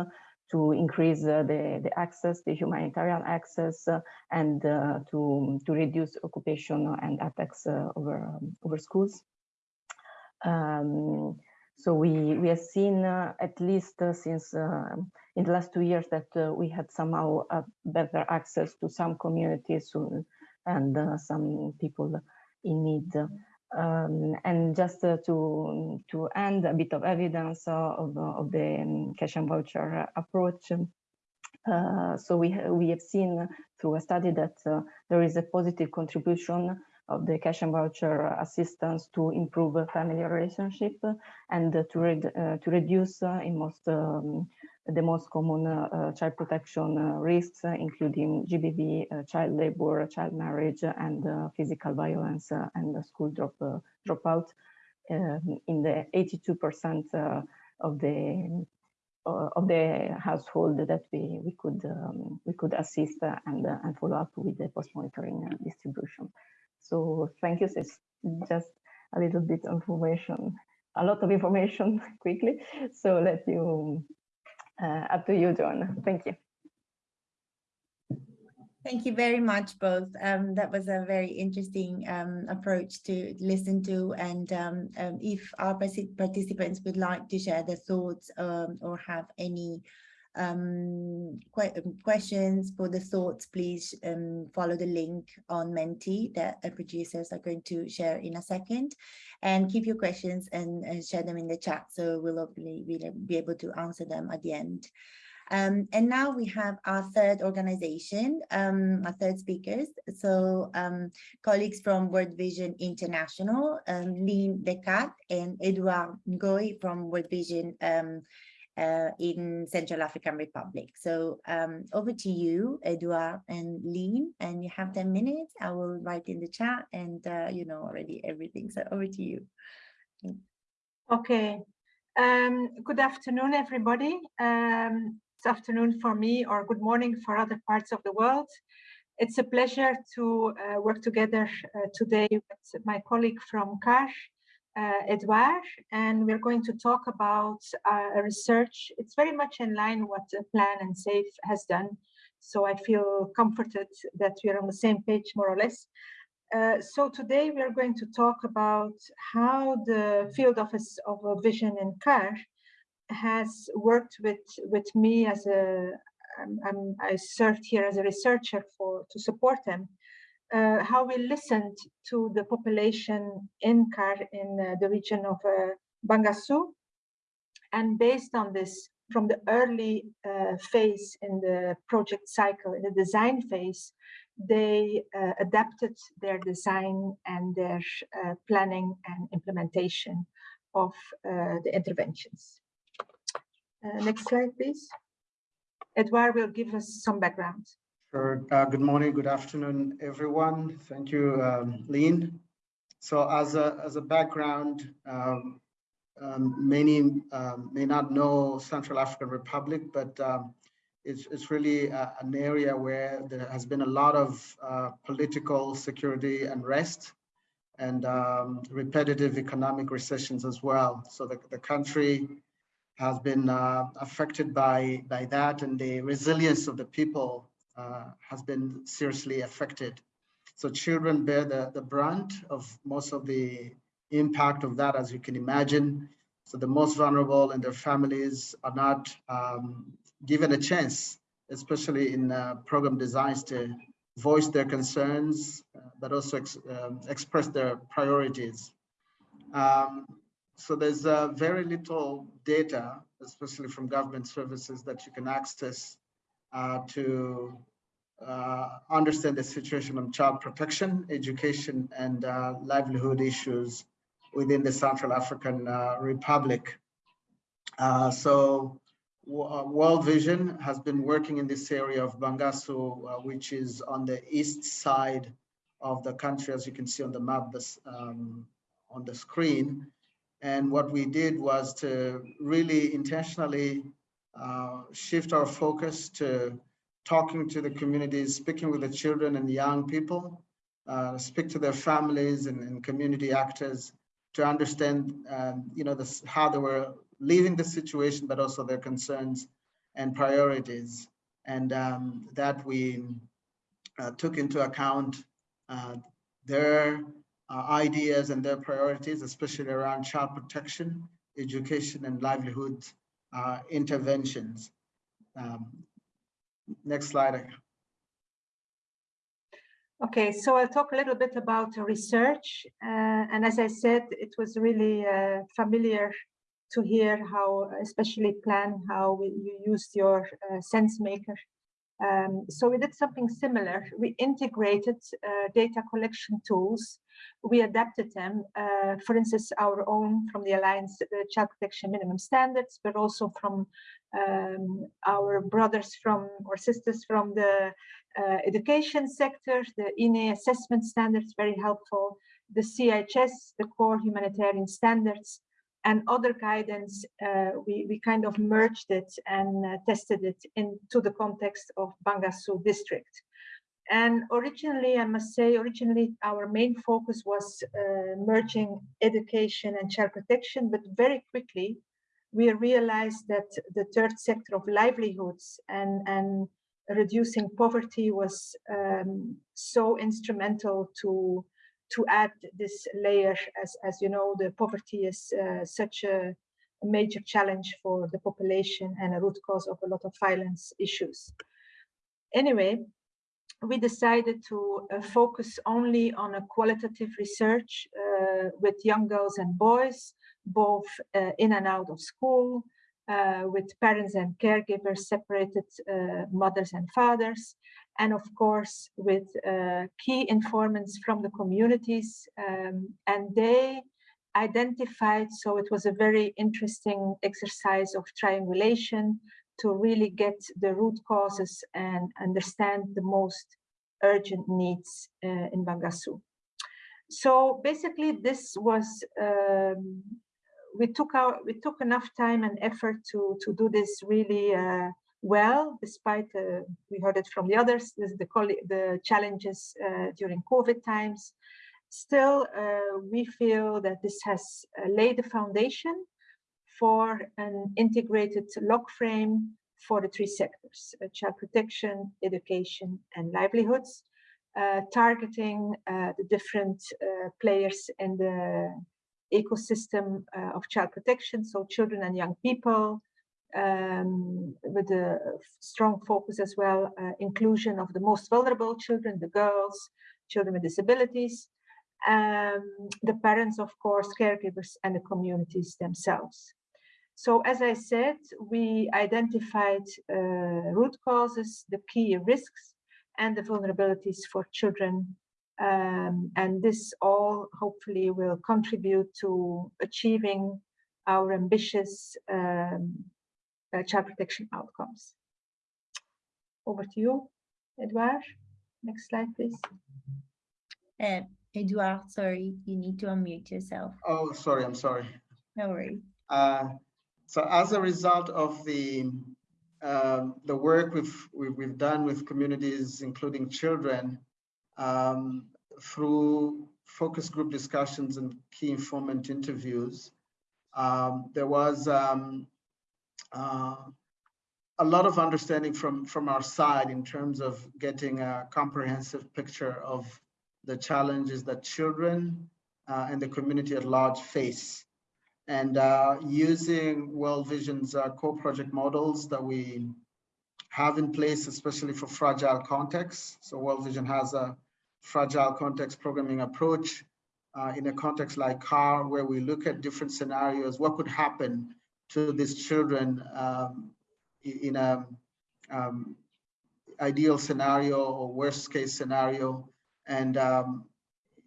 to increase the the access, the humanitarian access, and to to reduce occupation and attacks over um, over schools. Um, so we we have seen uh, at least uh, since uh, in the last two years that we had somehow better access to some communities and some people in need. Um, and just uh, to to end a bit of evidence uh, of, of the um, cash and voucher approach. Uh, so we we have seen through a study that uh, there is a positive contribution of the cash and voucher assistance to improve family relationship and to read to reduce in most um, the most common uh, child protection uh, risks, uh, including GBV, child labor, child marriage, and physical violence and school drop dropout. Um, in the 82% of the uh, of the household that we we could um, we could assist uh, and uh, and follow up with the post monitoring distribution. So thank you. It's just a little bit of information, a lot of information quickly. So let you uh, up to you, John. Thank you. Thank you very much, both. Um, that was a very interesting um, approach to listen to. And um, um if our participants would like to share their thoughts um, or have any um, que questions for the thoughts, please follow the link on Menti that the producers are going to share in a second. And keep your questions and, and share them in the chat. So we'll hopefully be able to answer them at the end. Um, and now we have our third organization, um, our third speakers. So um, colleagues from World Vision International, um, Lynn Decat and Edouard Ngoy from World Vision um, uh, in Central African Republic. So um, over to you, Edouard and Lean, and you have 10 minutes. I will write in the chat and uh, you know already everything. So over to you. Okay. Um, good afternoon, everybody. Um, it's afternoon for me or good morning for other parts of the world. It's a pleasure to uh, work together uh, today with my colleague from CAR, uh, Edouard, and we're going to talk about uh, a research. It's very much in line what Plan and Save has done. So I feel comforted that we're on the same page, more or less. Uh, so today we are going to talk about how the field office of vision in CAR has worked with with me as a I'm, I'm, i served here as a researcher for to support them uh, how we listened to the population in CAR in uh, the region of uh, Bangassou. And based on this, from the early uh, phase in the project cycle, in the design phase, they uh, adapted their design and their uh, planning and implementation of the interventions. next slide, please. Edouard will give us some background. Sure. Uh, good morning, good afternoon, everyone. Thank you, um, Lean. So as a, as a background, um, um, many um, may not know Central African Republic, but um, it's, it's really uh, an area where there has been a lot of uh, political security unrest and um, repetitive economic recessions as well. So the, the country has been uh, affected by, by that and the resilience of the people uh, has been seriously affected. So children bear the, the brunt of most of the impact of that, as you can imagine. So the most vulnerable and their families are not um, given a chance, especially in uh, program designs to voice their concerns, uh, but also ex um, express their priorities. Um, so there's uh, very little data, especially from government services that you can access to uh, understand the situation on child protection, education, and uh, livelihood issues within the Central African uh, Republic. Uh, so World Vision has been working in this area of Bangassou, which is on the east side of the country, as you can see on the map this, um, on the screen. And what we did was to really intentionally uh, shift our focus to talking to the communities, speaking with the children and young people, uh, speak to their families and, and community actors to understand, um, you know, this, how they were leaving the situation, but also their concerns and priorities. And um, that we uh, took into account uh, their uh, ideas and their priorities, especially around child protection, education, and livelihood uh, interventions. Um, next slide. Okay, so I'll talk a little bit about research. Uh, and as I said, it was really uh, familiar to hear how, especially plan, how you used your uh, SenseMaker. Um, so we did something similar. We integrated uh, data collection tools we adapted them, uh, for instance, our own from the Alliance uh, Child Protection Minimum Standards, but also from um, our brothers from or sisters from the uh, education sector, the INEE assessment standards, very helpful, the CHS, the core humanitarian standards, and other guidance, uh, we, we kind of merged it and uh, tested it into the context of Bangassou district. And originally, I must say, originally our main focus was uh, merging education and child protection, but very quickly we realized that the third sector of livelihoods and, and reducing poverty was um, so instrumental to to add this layer as as you know the poverty is uh, such a, a major challenge for the population and a root cause of a lot of violence issues. Anyway we decided to uh, focus only on a qualitative research uh, with young girls and boys, both uh, in and out of school, uh, with parents and caregivers, separated uh, mothers and fathers, and of course with uh, key informants from the communities. Um, and they identified, so it was a very interesting exercise of triangulation to really get the root causes and understand the most urgent needs uh, in Bangassou. So basically this was, um, we took our, we took enough time and effort to, to do this really uh, well, despite, uh, we heard it from the others, the, the, challenges uh, during COVID times. Still, uh, we feel that this has uh, laid the foundation for an integrated log frame for the three sectors, uh, child protection, education, and livelihoods, uh, targeting uh, the different uh, players in the ecosystem of child protection, so children and young people, um, with a strong focus as well, inclusion of the most vulnerable children, the girls, children with disabilities, um, the parents, of course, caregivers, and the communities themselves. So as I said, we identified uh, root causes, the key risks, and the vulnerabilities for children. Um, and this all hopefully will contribute to achieving our ambitious um, uh, child protection outcomes. Over to you, Edouard. Next slide, please. Uh, Edouard, sorry, you need to unmute yourself. Oh, sorry, I'm sorry. No worries. Uh, so as a result of the um, the work we've, we've done with communities, including children, um, through focus group discussions and key informant interviews, um, there was um, uh, a lot of understanding from, from our side in terms of getting a comprehensive picture of the challenges that children uh, and the community at large face and uh, using World Vision's uh, co-project models that we have in place, especially for fragile contexts. So World Vision has a fragile context programming approach uh, in a context like CAR, where we look at different scenarios, what could happen to these children um, in a um, ideal scenario or worst case scenario, and um,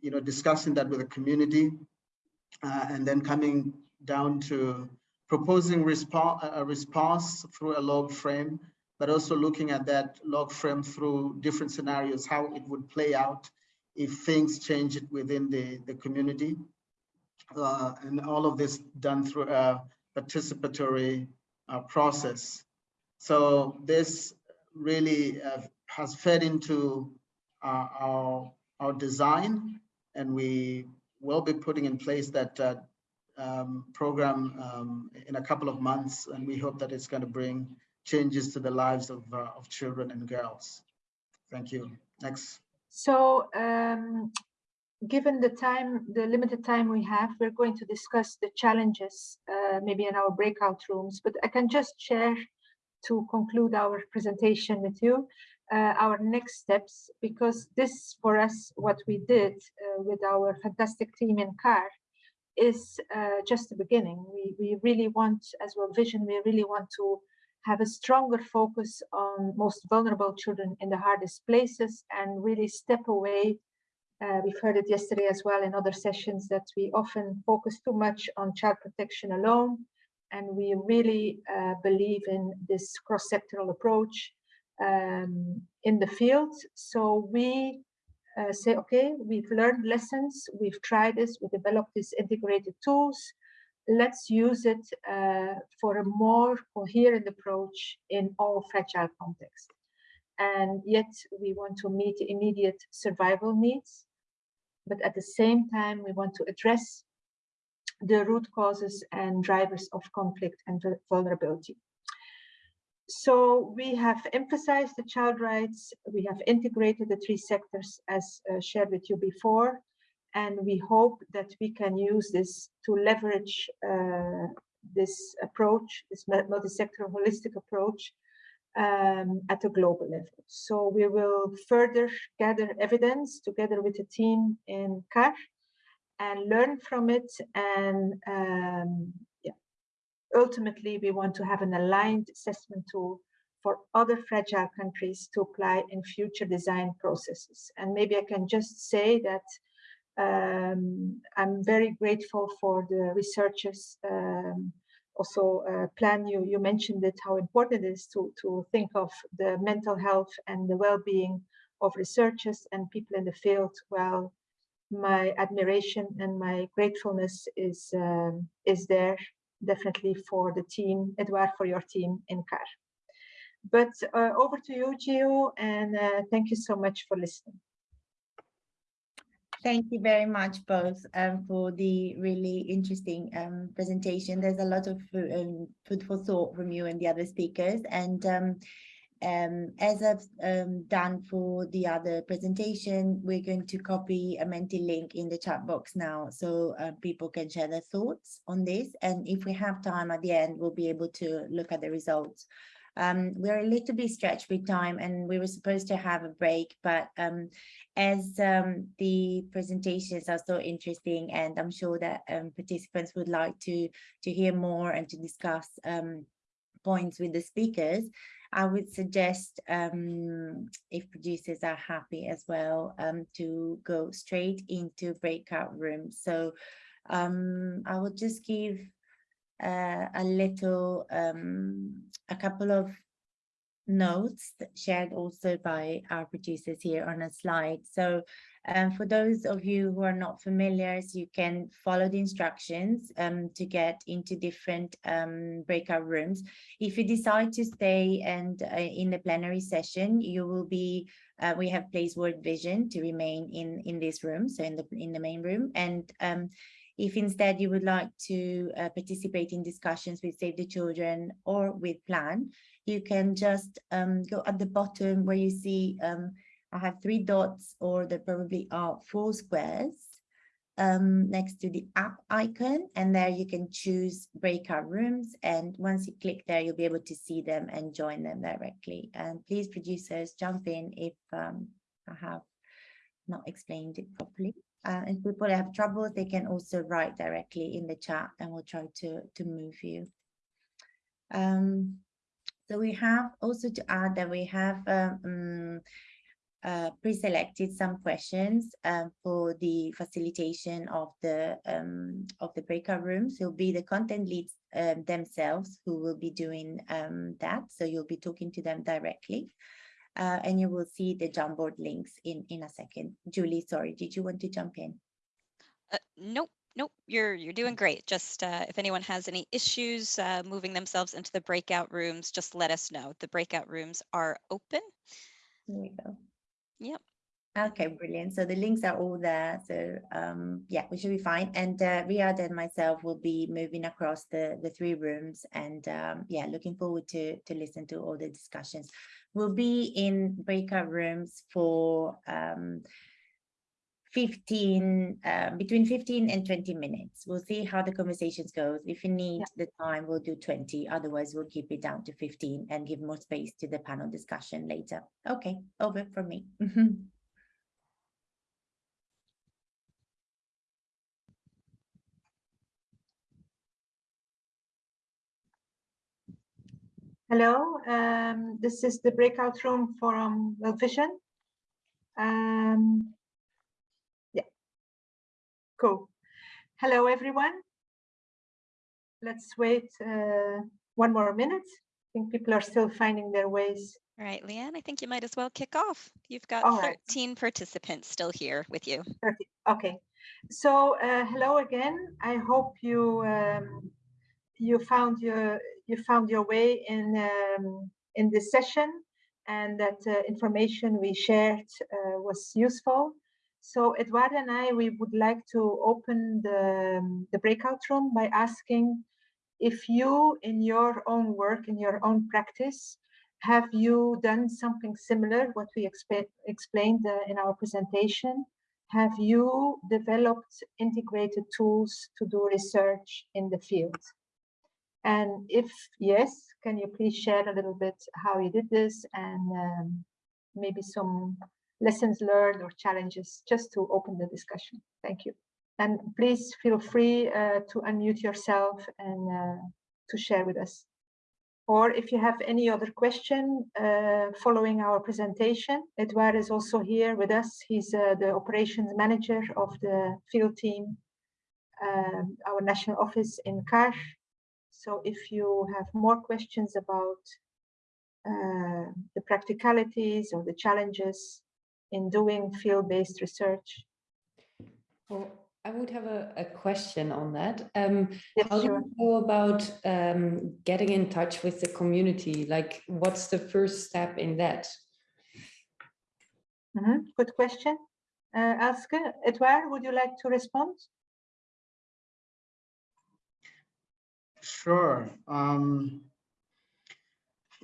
you know discussing that with the community, uh, and then coming down to proposing response, a response through a log frame, but also looking at that log frame through different scenarios, how it would play out if things change within the, the community. Uh, and all of this done through a participatory uh, process. So this really uh, has fed into uh, our, our design and we will be putting in place that uh, um, program um, in a couple of months, and we hope that it's going to bring changes to the lives of, uh, of children and girls. Thank you. Next. So um, given the time, the limited time we have, we're going to discuss the challenges, uh, maybe in our breakout rooms, but I can just share to conclude our presentation with you, uh, our next steps, because this for us, what we did uh, with our fantastic team in CAR is uh, just the beginning. We, we really want, as World Vision, we really want to have a stronger focus on most vulnerable children in the hardest places and really step away. Uh, we've heard it yesterday as well in other sessions that we often focus too much on child protection alone. And we really uh, believe in this cross-sectoral approach um, in the field. So we uh, say, okay, we've learned lessons, we've tried this, we developed these integrated tools. Let's use it uh, for a more coherent approach in all fragile contexts. And yet we want to meet immediate survival needs. But at the same time, we want to address the root causes and drivers of conflict and vulnerability. So we have emphasized the child rights, we have integrated the three sectors as uh, shared with you before, and we hope that we can use this to leverage uh, this approach, this multi-sector holistic approach um, at a global level. So we will further gather evidence together with the team in CAR and learn from it and um, ultimately, we want to have an aligned assessment tool for other fragile countries to apply in future design processes. And maybe I can just say that Um, I'm very grateful for the researchers. Um, also, uh, plan you you mentioned it how important it is to to think of the mental health and the well-being of researchers and people in the field. Well, my admiration and my gratefulness is um, is there definitely for the team, Edouard, for your team in CAR. But uh, over to you, Gio, and uh, thank you so much for listening. Thank you very much both um, for the really interesting um, presentation. There's a lot of um, food for thought from you and the other speakers. And um, as I've um, done for the other presentation, we're going to copy a Menti link in the chat box now so uh, people can share their thoughts on this. And if we have time at the end, we'll be able to look at the results. Um, we're a little bit stretched with time and we were supposed to have a break, but um, as um, the presentations are so interesting and I'm sure that um, participants would like to, to hear more and to discuss points with the speakers, I would suggest um, if producers are happy as well to go straight into breakout rooms. So I will just give uh, a little, um, a couple of notes shared also by our producers here on a slide. So um, for those of you who are not familiar, you can follow the instructions um, to get into different um, breakout rooms. If you decide to stay and uh, in the plenary session, you will be, uh, we have placed World Vision to remain in, in this room, so in the, in the main room. And um, if instead you would like to uh, participate in discussions with Save the Children or with Plan, you can just um, go at the bottom where you see um, I have three dots or there probably are four squares um, next to the app icon and there you can choose breakout rooms and once you click there you'll be able to see them and join them directly and please producers jump in if um, I have not explained it properly. Uh, if people have trouble, they can also write directly in the chat and we'll try to, to move you. Um, so we have also to add that we have um, uh, pre-selected some questions um, for the facilitation of the um, of the breakout rooms. It'll be the content leads um, themselves who will be doing um, that. So you'll be talking to them directly uh, and you will see the Jamboard links in, in a second. Julie, sorry, did you want to jump in? Uh, nope, nope, you're, you're doing great. Just uh, if anyone has any issues uh, moving themselves into the breakout rooms, just let us know. The breakout rooms are open. There we go. Yep. Okay, brilliant. So the links are all there. So um, yeah, we should be fine. And uh, Riyad and myself will be moving across the, the three rooms and um, yeah, looking forward to, to listen to all the discussions. We'll be in breakout rooms for um, 15, uh, between 15 and 20 minutes. We'll see how the conversations goes. If you need yeah. the time, we'll do 20. Otherwise, we'll keep it down to 15 and give more space to the panel discussion later. Okay, over from me. Hello, um, this is the breakout room from World Vision. Um, yeah, cool. Hello, everyone. Let's wait uh, one more minute. I think people are still finding their ways. All right, Leanne, I think you might as well kick off. You've got All 13 right. participants still here with you. Okay, so uh, hello again. I hope you um, you found your you found your way in um, in this session and that uh, information we shared uh, was useful. So Edouard and I, we would like to open the, um, the breakout room by asking if you, in your own work, in your own practice, have you done something similar, what we explained uh, in our presentation? Have you developed integrated tools to do research in the field? And if yes, can you please share a little bit how you did this and um, maybe some lessons learned or challenges just to open the discussion. Thank you. And please feel free uh, to unmute yourself and uh, to share with us. or if you have any other question uh, following our presentation, Edouard is also here with us. He's uh, the operations manager of the field team, um, our national office in CAR. So if you have more questions about uh, the practicalities or the challenges in doing field-based research. Well, I would have a, a question on that. Um, Yes, how sure. do you go about um, getting in touch with the community? Like, what's the first step in that? Mhm, Good question. Uh, Elske, Edouard, would you like to respond? Sure. Um,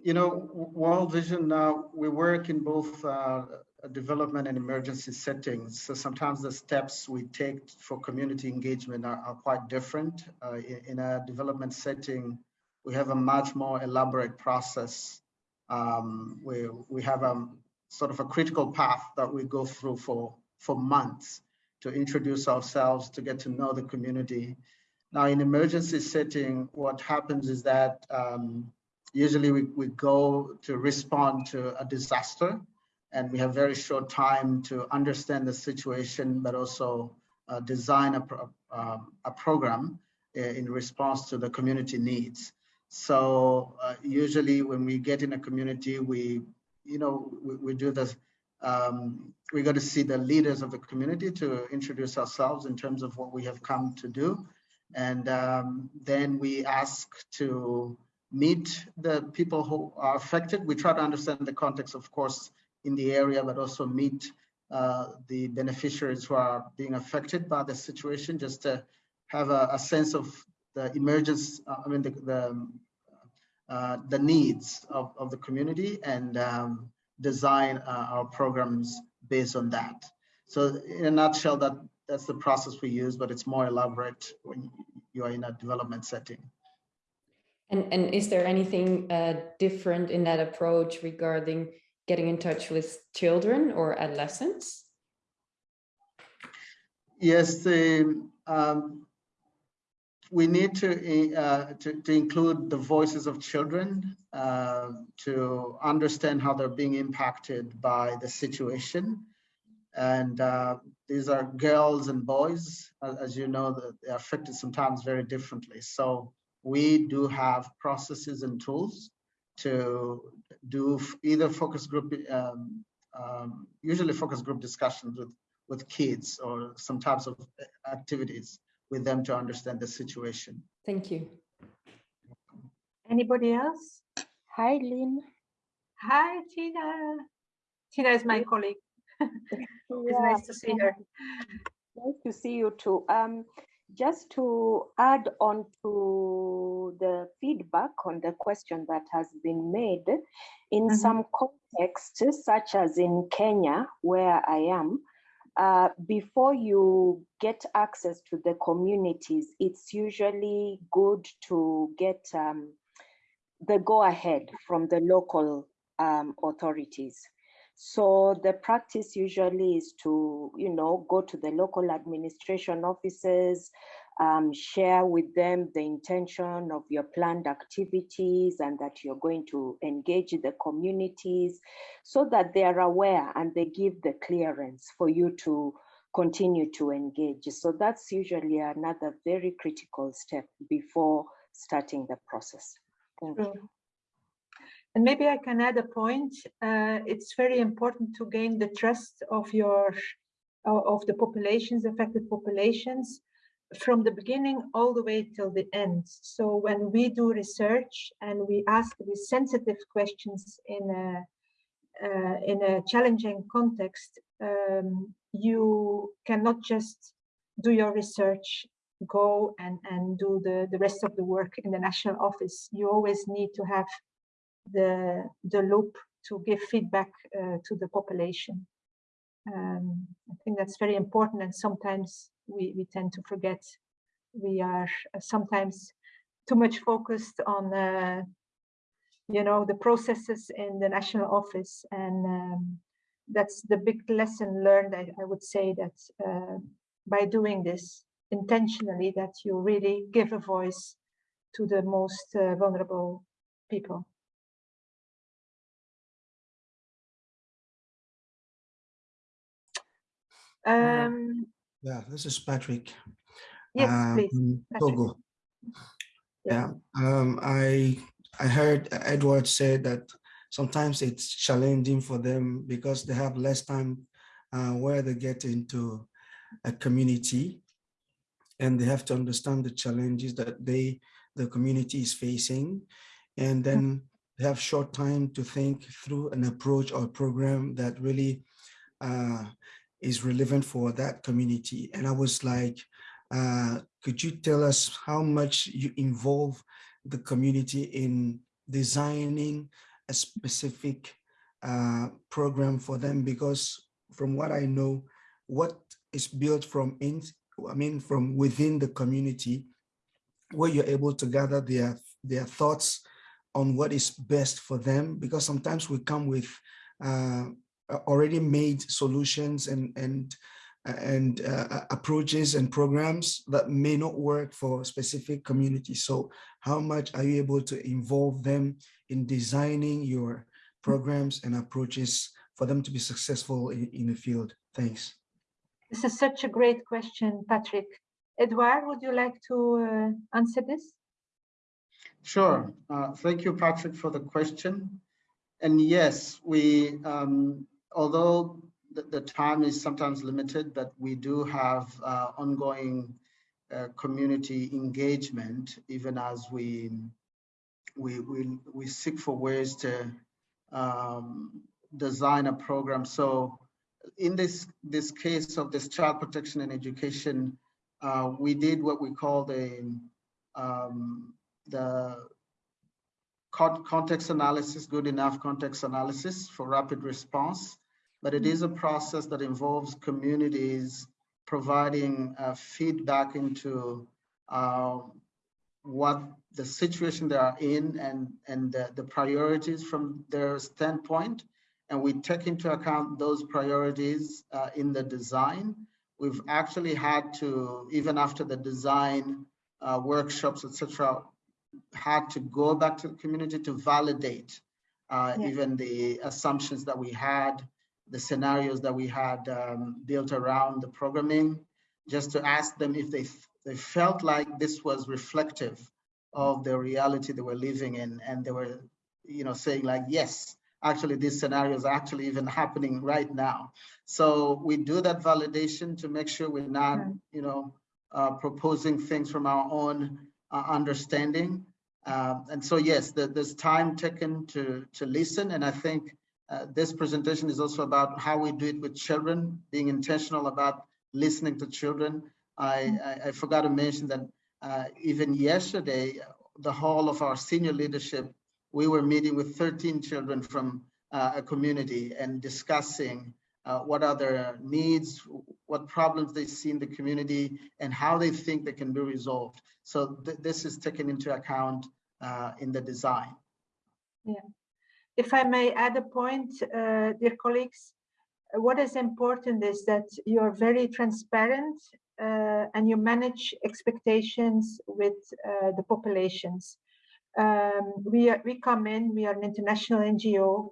you know, World Vision, we work in both uh, development and emergency settings. So sometimes the steps we take for community engagement are, are quite different. Uh, in, in a development setting, we have a much more elaborate process. Um, we, we have a sort of a critical path that we go through for, for months to introduce ourselves, to get to know the community, now, in emergency setting, what happens is that um, usually we, we go to respond to a disaster and we have very short time to understand the situation, but also uh, design a, pro um, a program in response to the community needs. So uh, usually when we get in a community, we, you know, we, we do this, um, we got to see the leaders of the community to introduce ourselves in terms of what we have come to do. And um, then we ask to meet the people who are affected. We try to understand the context, of course, in the area, but also meet uh, the beneficiaries who are being affected by the situation, just to have a, a sense of the emergence, uh, I mean, the, the, uh, the needs of, of the community and um, design uh, our programs based on that. So in a nutshell, that that's the process we use, but it's more elaborate when you are in a development setting. And, and is there anything uh, different in that approach regarding getting in touch with children or adolescents? Yes, the, um, we need to, uh, to, to include the voices of children uh, to understand how they're being impacted by the situation. And uh, these are girls and boys, as, as you know, they're affected sometimes very differently. So we do have processes and tools to do either focus group, um, um, usually focus group discussions with, with kids or some types of activities with them to understand the situation. Thank you. Anybody else? Hi, Lynn. Hi, Tina. Tina is my colleague. It's Yeah, nice to see her. Nice to see you too. Um, just to add on to the feedback on the question that has been made, in Mhm. some contexts, such as in Kenya, where I am, uh, before you get access to the communities, it's usually good to get um, the go ahead from the local um, authorities. So the practice usually is to, you know, go to the local administration offices, um, share with them the intention of your planned activities and that you're going to engage the communities so that they are aware and they give the clearance for you to continue to engage. So that's usually another very critical step before starting the process. Thank you. And maybe I can add a point. Uh, it's very important to gain the trust of your of the populations, affected populations, from the beginning all the way till the end. So when we do research and we ask these sensitive questions in a uh, in a challenging context, um, you cannot just do your research, go and, and do the, the rest of the work in the national office. You always need to have the, the loop to give feedback uh, to the population. Um, I think that's very important and sometimes we, we tend to forget. We are uh, sometimes too much focused on uh, you know, the processes in the national office. And um, that's the big lesson learned, I, I would say that uh, by doing this intentionally, that you really give a voice to the most uh, vulnerable people. Um, Yeah, this is Patrick. yes, uh, please. Patrick. Togo. Yeah. Yeah, um, I I heard Edouard say that sometimes it's challenging for them because they have less time uh, where they get into a community and they have to understand the challenges that they the community is facing and then they have short time to think through an approach or program that really uh, is relevant for that community and i was like uh, could you tell us how much you involve the community in designing a specific uh, program for them? Because from what I know, what is built from in, I mean, from within the community, where you're able to gather their their thoughts on what is best for them. Because sometimes we come with uh, already made solutions and and and uh, approaches and programs that may not work for specific communities. So how much are you able to involve them in designing your programs and approaches for them to be successful in, in the field? Thanks. This is such a great question, Patrick. Edouard, would you like to uh, answer this? Sure. Uh, thank you, Patrick, for the question. And yes, we, um, although the, the, time is sometimes limited, but we do have uh, ongoing uh, community engagement, even as we we we, we seek for ways to um, design a program. So in this this case of this child protection and education, uh, we did what we call the um, the context analysis, good enough context analysis for rapid response. But it is a process that involves communities providing uh, feedback into uh, what the situation they are in and, and the, the priorities from their standpoint. And we take into account those priorities uh, in the design. We've actually had to, even after the design uh, workshops, etc., had to go back to the community to validate uh, yeah. even the assumptions that we had, the scenarios that we had um, built around the programming, just to ask them if they they felt like this was reflective of the reality they were living in, and they were, you know, saying like, yes, actually, these scenarios are actually even happening right now. So we do that validation to make sure we're not, you know, uh, proposing things from our own uh, understanding. Uh, and so, yes, the, there's time taken to, to listen. And I think uh, this presentation is also about how we do it with children, being intentional about listening to children. I, I, I forgot to mention that uh, even yesterday, the whole of our senior leadership, we were meeting with 13 children from uh, a community and discussing uh, what are their needs, what problems they see in the community, and how they think they can be resolved. So th this is taken into account uh, in the design. Yeah. If I may add a point, uh, dear colleagues, what is important is that you're very transparent uh, and you manage expectations with uh, the populations. Um, we, are, we come in, we are an international NGO,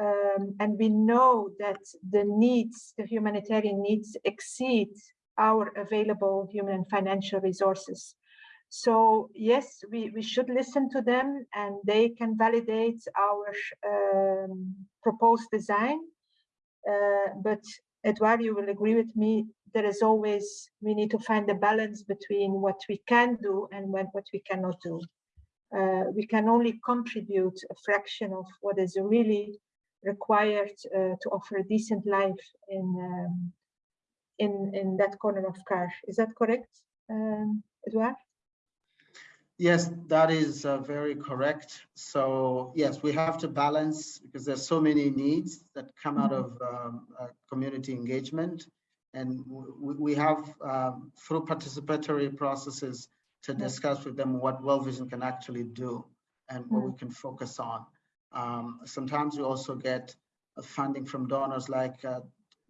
um, and we know that the needs, the humanitarian needs exceed our available human and financial resources. So yes, we, we should listen to them and they can validate our um, proposed design. Uh, but Edouard, you will agree with me, there is always, we need to find a balance between what we can do and when, what we cannot do. Uh, we can only contribute a fraction of what is really required uh, to offer a decent life in, um, in, in that corner of CAR. Is that correct, um, Edouard? Yes, that is uh, very correct. So yes, we have to balance because there's so many needs that come out of um, uh, community engagement. And we, we have, um, through participatory processes, to discuss with them what World Vision can actually do and what we can focus on. Um, sometimes we also get funding from donors like uh,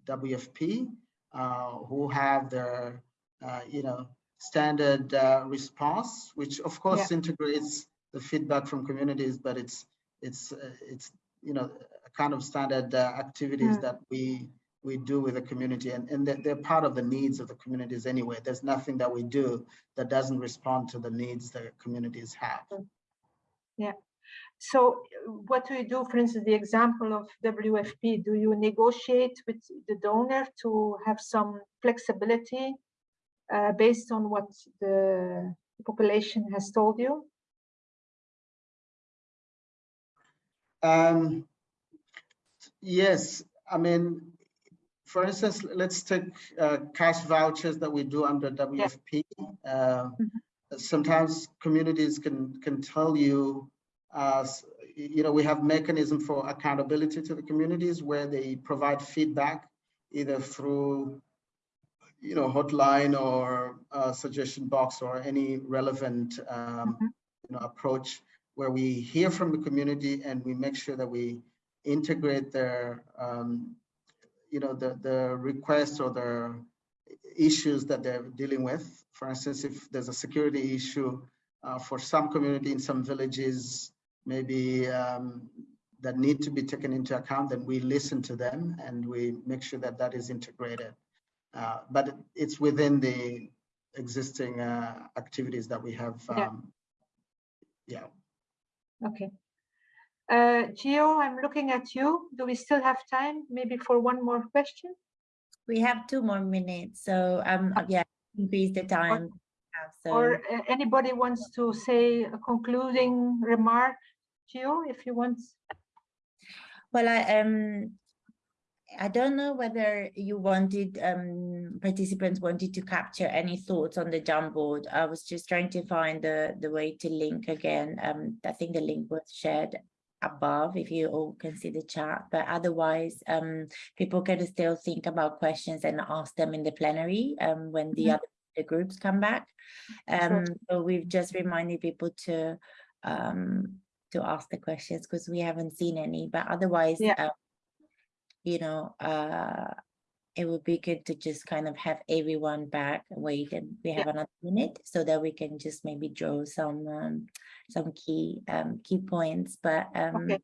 WFP, uh, who have their, uh, you know, standard uh, response, which of course yeah. integrates the feedback from communities, but it's it's uh, it's you know a kind of standard uh, activities Mm. that we we do with the community, and and they're, they're part of the needs of the communities anyway. There's nothing that we do that doesn't respond to the needs that communities have. Yeah. So what do you do, for instance, the example of WFP, do you negotiate with the donor to have some flexibility uh, based on what the population has told you? Um, yes, I mean, for instance, let's take uh, cash vouchers that we do under WFP. Uh, Sometimes communities can can tell you, uh, you know, we have mechanism for accountability to the communities where they provide feedback either through, you know, hotline or uh, suggestion box or any relevant um, you know, approach where we hear from the community and we make sure that we integrate their, um, you know, the, the requests or their issues that they're dealing with. For instance, if there's a security issue uh, for some community in some villages, maybe um, that need to be taken into account, then we listen to them and we make sure that that is integrated. Uh, but it's within the existing uh, activities that we have. Yeah. Um, yeah. Okay. Uh, Gio, I'm looking at you. Do we still have time maybe for one more question? We have two more minutes, so um, yeah, increase the time. we have, So. Or uh, anybody wants to say a concluding remark? Gio, if you want. Well, I um, I don't know whether you wanted um participants wanted to capture any thoughts on the Jamboard. I was just trying to find the the way to link again. Um, I think the link was shared above if you all can see the chat, but otherwise um people can still think about questions and ask them in the plenary um when the Mhm. other the groups come back. Um, so we've just reminded people to um to ask the questions because we haven't seen any, but otherwise, Yeah. uh, you know, uh, it would be good to just kind of have everyone back, wait, and we have another minute so that we can just maybe draw some um, some key um, key points. But um, Okay.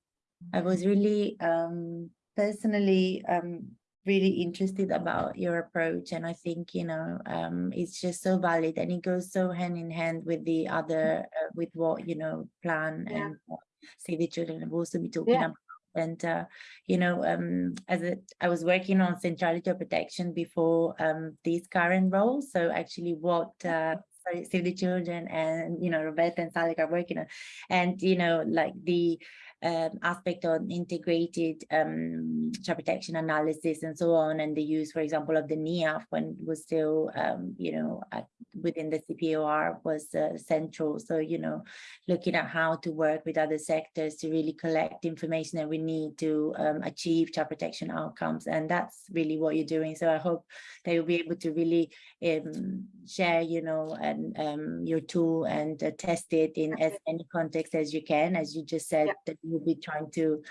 I was really um, personally um, really interested about your approach, and I think you know um, it's just so valid, and it goes so hand in hand with the other uh, with what you know plan Yeah. and what Save the Children have also be talking Yeah. about. And uh, you know, um, as a, I was working on centrality of protection before um, this current roles, So actually, what uh, Save the Children and you know Roberta and Salik are working on, and you know, like the um, aspect on integrated um, child protection analysis and so on, and the use, for example, of the NIAF when it was still, um, you know, at, within the CPOR was uh, central. So, you know, looking at how to work with other sectors to really collect information that we need to um, achieve child protection outcomes. And that's really what you're doing. So I hope that you'll be able to really um, share, you know, and um, your tool and uh, test it in as many contexts as you can. As you just said, that you'll be trying to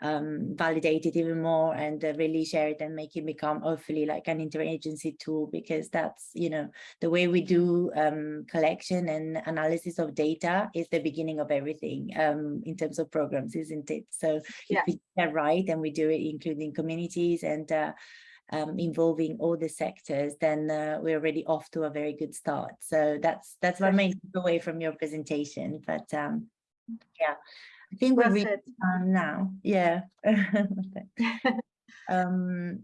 um, validate it even more and uh, really share it and make it become hopefully like an interagency tool because that's, you know, the way we do um, collection and analysis of data is the beginning of everything um, in terms of programs, isn't it? So Yeah. if we get right and we do it including communities and uh, um, involving all the sectors, then uh, we're already off to a very good start. So that's that's my main takeaway from your presentation. But um, yeah, I think we're Well ready um, now. Yeah. um,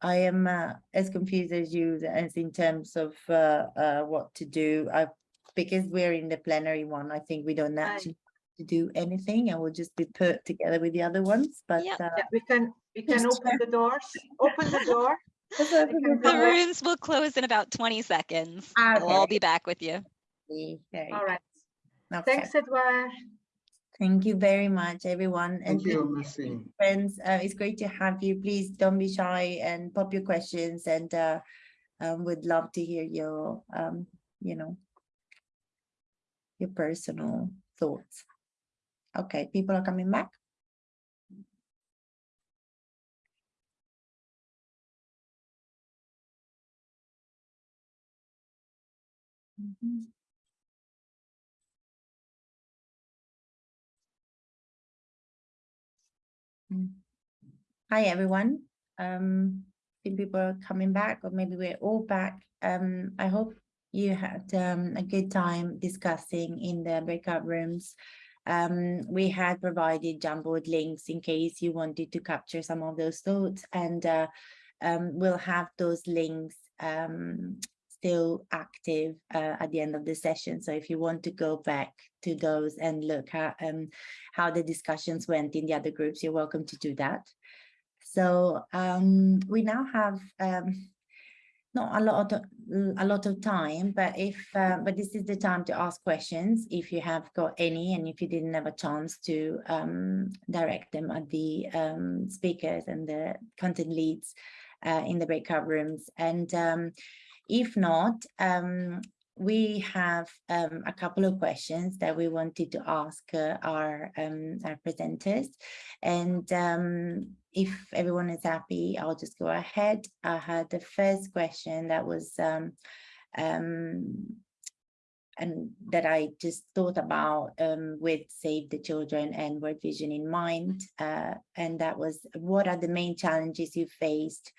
I am uh, as confused as you as in terms of uh, uh, what to do. I, because we're in the plenary one, I think we don't actually have to do anything and we'll just be put together with the other ones. But Yep. uh, Yeah, we can, we can Yes, open the doors, open the door. Let's We open can the The come door. back. rooms will close in about 20 seconds. Ah, We'll be back with you. There you All go. right. Okay. Thanks, Edouard. Thank you very much, everyone. And you, Mercy. friends, uh, it's great to have you. Please don't be shy and pop your questions and uh, um, would love to hear your, um, you know, your personal thoughts. Okay, people are coming back. Mhm. Hi, everyone. Um, I think people are coming back, or maybe we're all back. Um, I hope you had um, a good time discussing in the breakout rooms. Um, we had provided Jamboard links in case you wanted to capture some of those thoughts, and uh, um, we'll have those links um, still active uh, at the end of the session. So if you want to go back to those and look at um, how the discussions went in the other groups, you're welcome to do that. So um, we now have um, not a lot of a lot of time, but if uh, but this is the time to ask questions if you have got any, and if you didn't have a chance to um, direct them at the um, speakers and the content leads uh, in the breakout rooms. And um, if not, um, we have um, a couple of questions that we wanted to ask uh, our, um, our presenters. And um, if everyone is happy, I'll just go ahead. I had the first question that was um, um, and that I just thought about um, with Save the Children and World Vision in mind. Uh, and that was, what are the main challenges you faced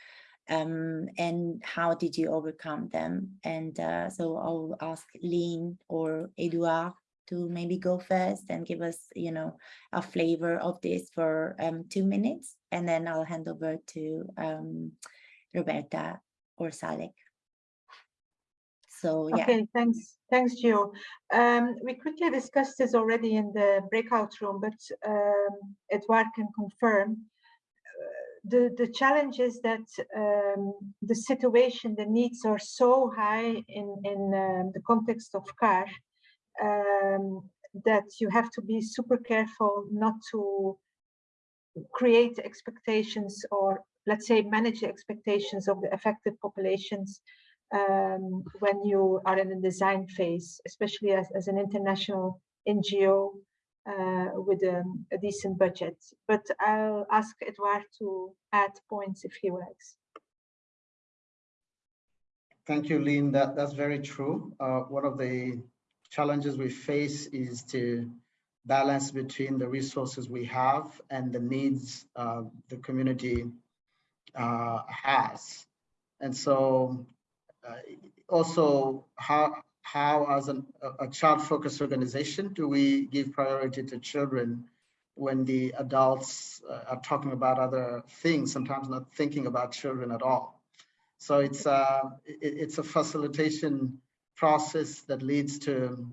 um, and how did you overcome them? And uh, so I'll ask Lynn or Edouard to maybe go first and give us, you know, a flavor of this for um, two minutes, and then I'll hand over to um, Roberta or Salek. So yeah. Okay, thanks, thanks, Gio. Um, we quickly discussed this already in the breakout room, but um, Edouard can confirm the, the challenge is that um, the situation, the needs are so high in, in um, the context of CAR um, that you have to be super careful not to create expectations or let's say manage the expectations of the affected populations um, when you are in the design phase, especially as, as an international NGO with a, a, decent budget. But I'll ask Edouard to add points if he likes. Thank you, Lynn. That, that's very true. Uh, one of the challenges we face is to balance between the resources we have and the needs uh, the community uh, has. And so uh, also how how as an, a child-focused organization do we give priority to children when the adults uh, are talking about other things, sometimes not thinking about children at all. So it's, uh, it, it's a facilitation process that leads to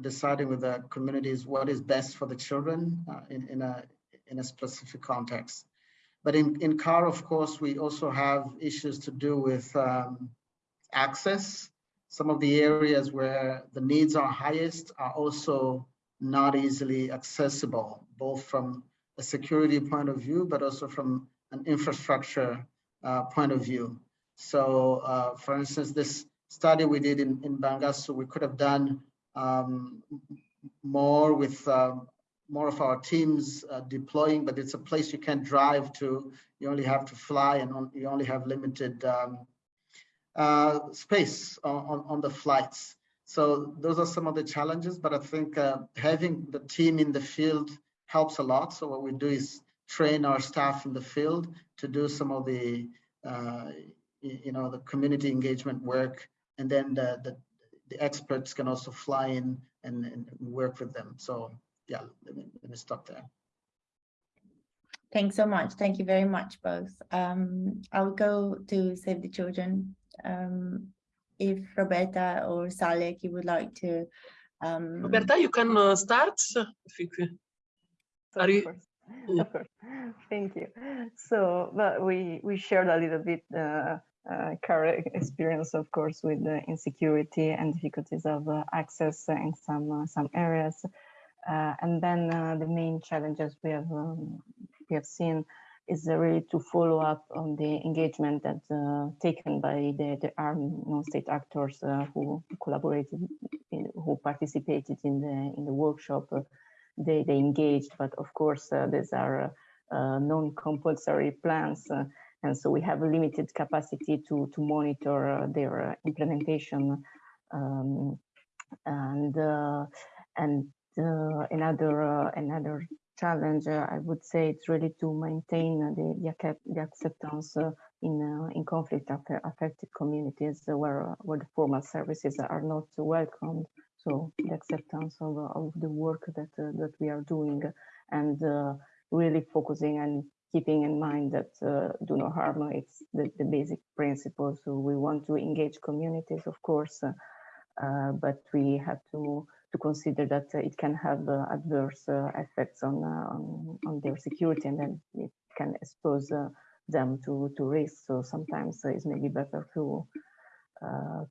deciding with the communities what is best for the children uh, in, in, a, in a specific context. But in, in CAR, of course, we also have issues to do with um, access some of the areas where the needs are highest are also not easily accessible, both from a security point of view, but also from an infrastructure uh, point of view. So uh, for instance, this study we did in, in Bangassou, we could have done um, more with uh, more of our teams uh, deploying, but it's a place you can't drive to. You only have to fly and on, you only have limited um, uh, space on, on the flights. So those are some of the challenges, but I think uh, having the team in the field helps a lot. So what we do is train our staff in the field to do some of the, uh, you know, the community engagement work, and then the, the, the experts can also fly in and, and work with them. So yeah, let me, let me stop there. Thanks so much. Thank you very much, both. Um, I'll go to Save the Children um, if Roberta or Salek, you would like to. Um... Roberta, you can uh, start. Are you? Of course. Thank you. So, but we we shared a little bit uh, uh, current experience, of course, with the insecurity and difficulties of uh, access in some uh, some areas, uh, and then uh, the main challenges we have um, we have seen is really to follow up on the engagement that uh, taken by the, the armed non-state actors uh, who collaborated, in, who participated in the in the workshop. Uh, they they engaged, but of course uh, these are uh, non-compulsory plans, uh, and so we have a limited capacity to to monitor their implementation. Um, and and another another challenge, I would say it's really to maintain the, the, acceptance uh, in uh, in conflict affe- affected communities where uh, where the formal services are not welcomed. So the acceptance of, of the work that that we are doing and really focusing and keeping in mind that uh, do no harm. It's the, the basic principle. So we want to engage communities, of course, uh, uh, but we have to to consider that uh, it can have uh, adverse uh, effects on, on on their security, and then it can expose them to to risk. So sometimes it's maybe better to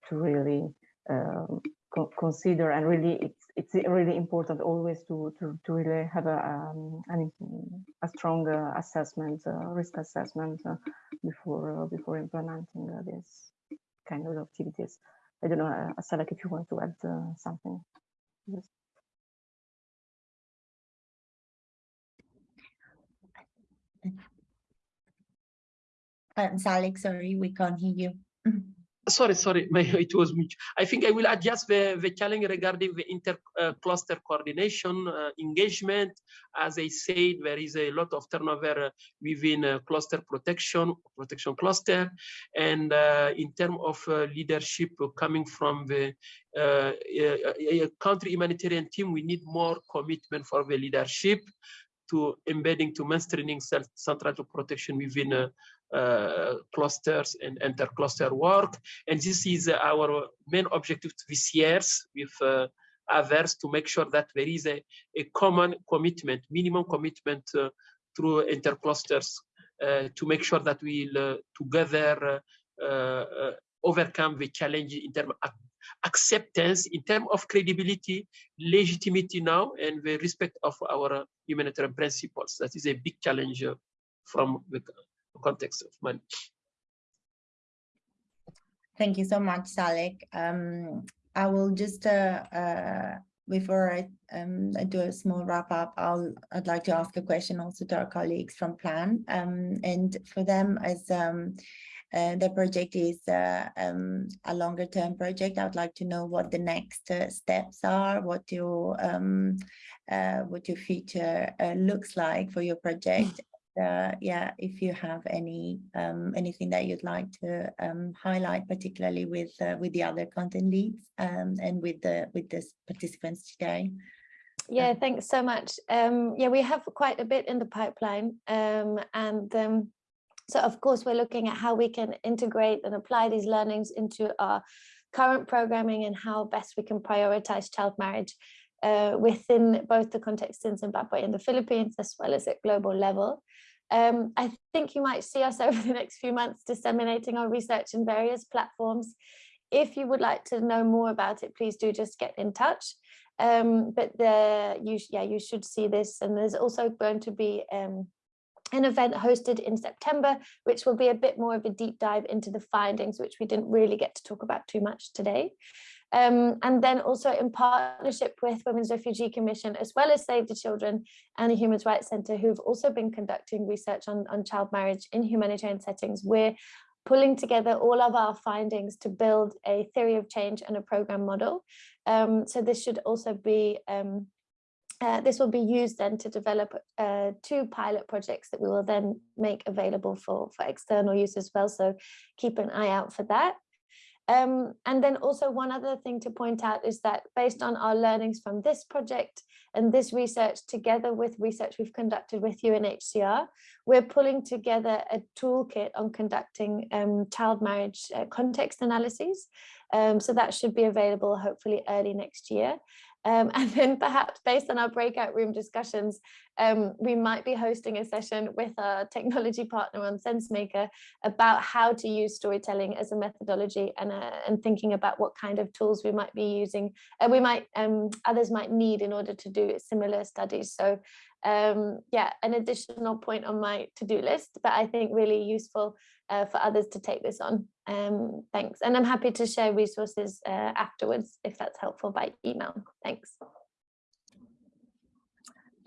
to really um, co- consider and really it's it's really important always to to, to really have a um, an, a strong uh, assessment uh, risk assessment uh, before before implementing uh, this kind of activities. I don't know, uh, Salak, if you want to add something. Yes. Um, sorry, we can't hear you. sorry, sorry, my, it was me. I think I will adjust the, the challenge regarding the inter-cluster coordination uh, engagement. As I said, there is a lot of turnover uh, within uh, cluster protection, protection cluster. And uh, in terms of uh, leadership coming from the uh, country humanitarian team, we need more commitment for the leadership to embedding to mainstreaming central protection within uh, uh, clusters and inter-cluster work. And this is uh, our main objective this years with uh, others to make sure that there is a, a common commitment, minimum commitment uh, through inter-clusters uh, to make sure that we'll uh, together uh, uh, overcome the challenge in terms of acceptance, in terms of credibility, legitimacy now, and the respect of our humanitarian principles. That is a big challenge uh, from the context of money. Thank you so much, Salik. Um, I will just, uh, uh, before I, um, I do a small wrap up, I'll, I'd like to ask a question also to our colleagues from Plan. Um, and for them as um, uh, the project is uh, um, a longer term project, I would like to know what the next uh, steps are, what your, um, uh, what your future looks like for your project uh, yeah, if you have any um, anything that you'd like to um, highlight, particularly with uh, with the other content leads um, and with the with the participants today. Yeah, thanks so much. Um, yeah, we have quite a bit in the pipeline, um, and um, so of course we're looking at how we can integrate and apply these learnings into our current programming and how best we can prioritize child marriage uh, within both the context in Zimbabwe and the Philippines, as well as at global level. Um, I think you might see us over the next few months disseminating our research in various platforms. If you would like to know more about it, please do just get in touch. Um, but the you yeah you should see this, and there's also going to be um, an event hosted in September, which will be a bit more of a deep dive into the findings, which we didn't really get to talk about too much today. Um, and then also in partnership with Women's Refugee Commission, as well as Save the Children and the Human Rights Centre, who've also been conducting research on, on child marriage in humanitarian settings, we're pulling together all of our findings to build a theory of change and a program model. Um, so this should also be um, uh, this will be used then to develop uh, two pilot projects that we will then make available for, for external use as well. So keep an eye out for that. Um, and then also one other thing to point out is that based on our learnings from this project and this research together with research we've conducted with UNHCR, we're pulling together a toolkit on conducting um, child marriage uh, context analyses. Um, so that should be available hopefully early next year. Um, and then perhaps based on our breakout room discussions, um, we might be hosting a session with our technology partner on SenseMaker about how to use storytelling as a methodology and, uh, and thinking about what kind of tools we might be using, and uh, we might, um, others might need in order to do similar studies. So um, yeah, an additional point on my to-do list, but I think really useful uh, for others to take this on. Um, thanks. And I'm happy to share resources uh, afterwards if that's helpful by email. Thanks.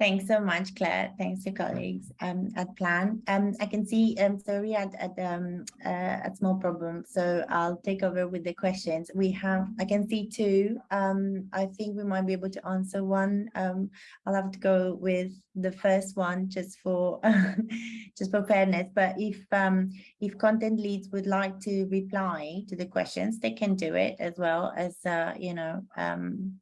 Thanks so much, Claire. Thanks to colleagues um, at Plan. Um, I can see um, sorry at at um, uh, a small problem, so I'll take over with the questions. We have I can see two. Um, I think we might be able to answer one. Um, I'll have to go with the first one just for just for fairness. But if um, if content leads would like to reply to the questions, they can do it as well as uh, you know. Um,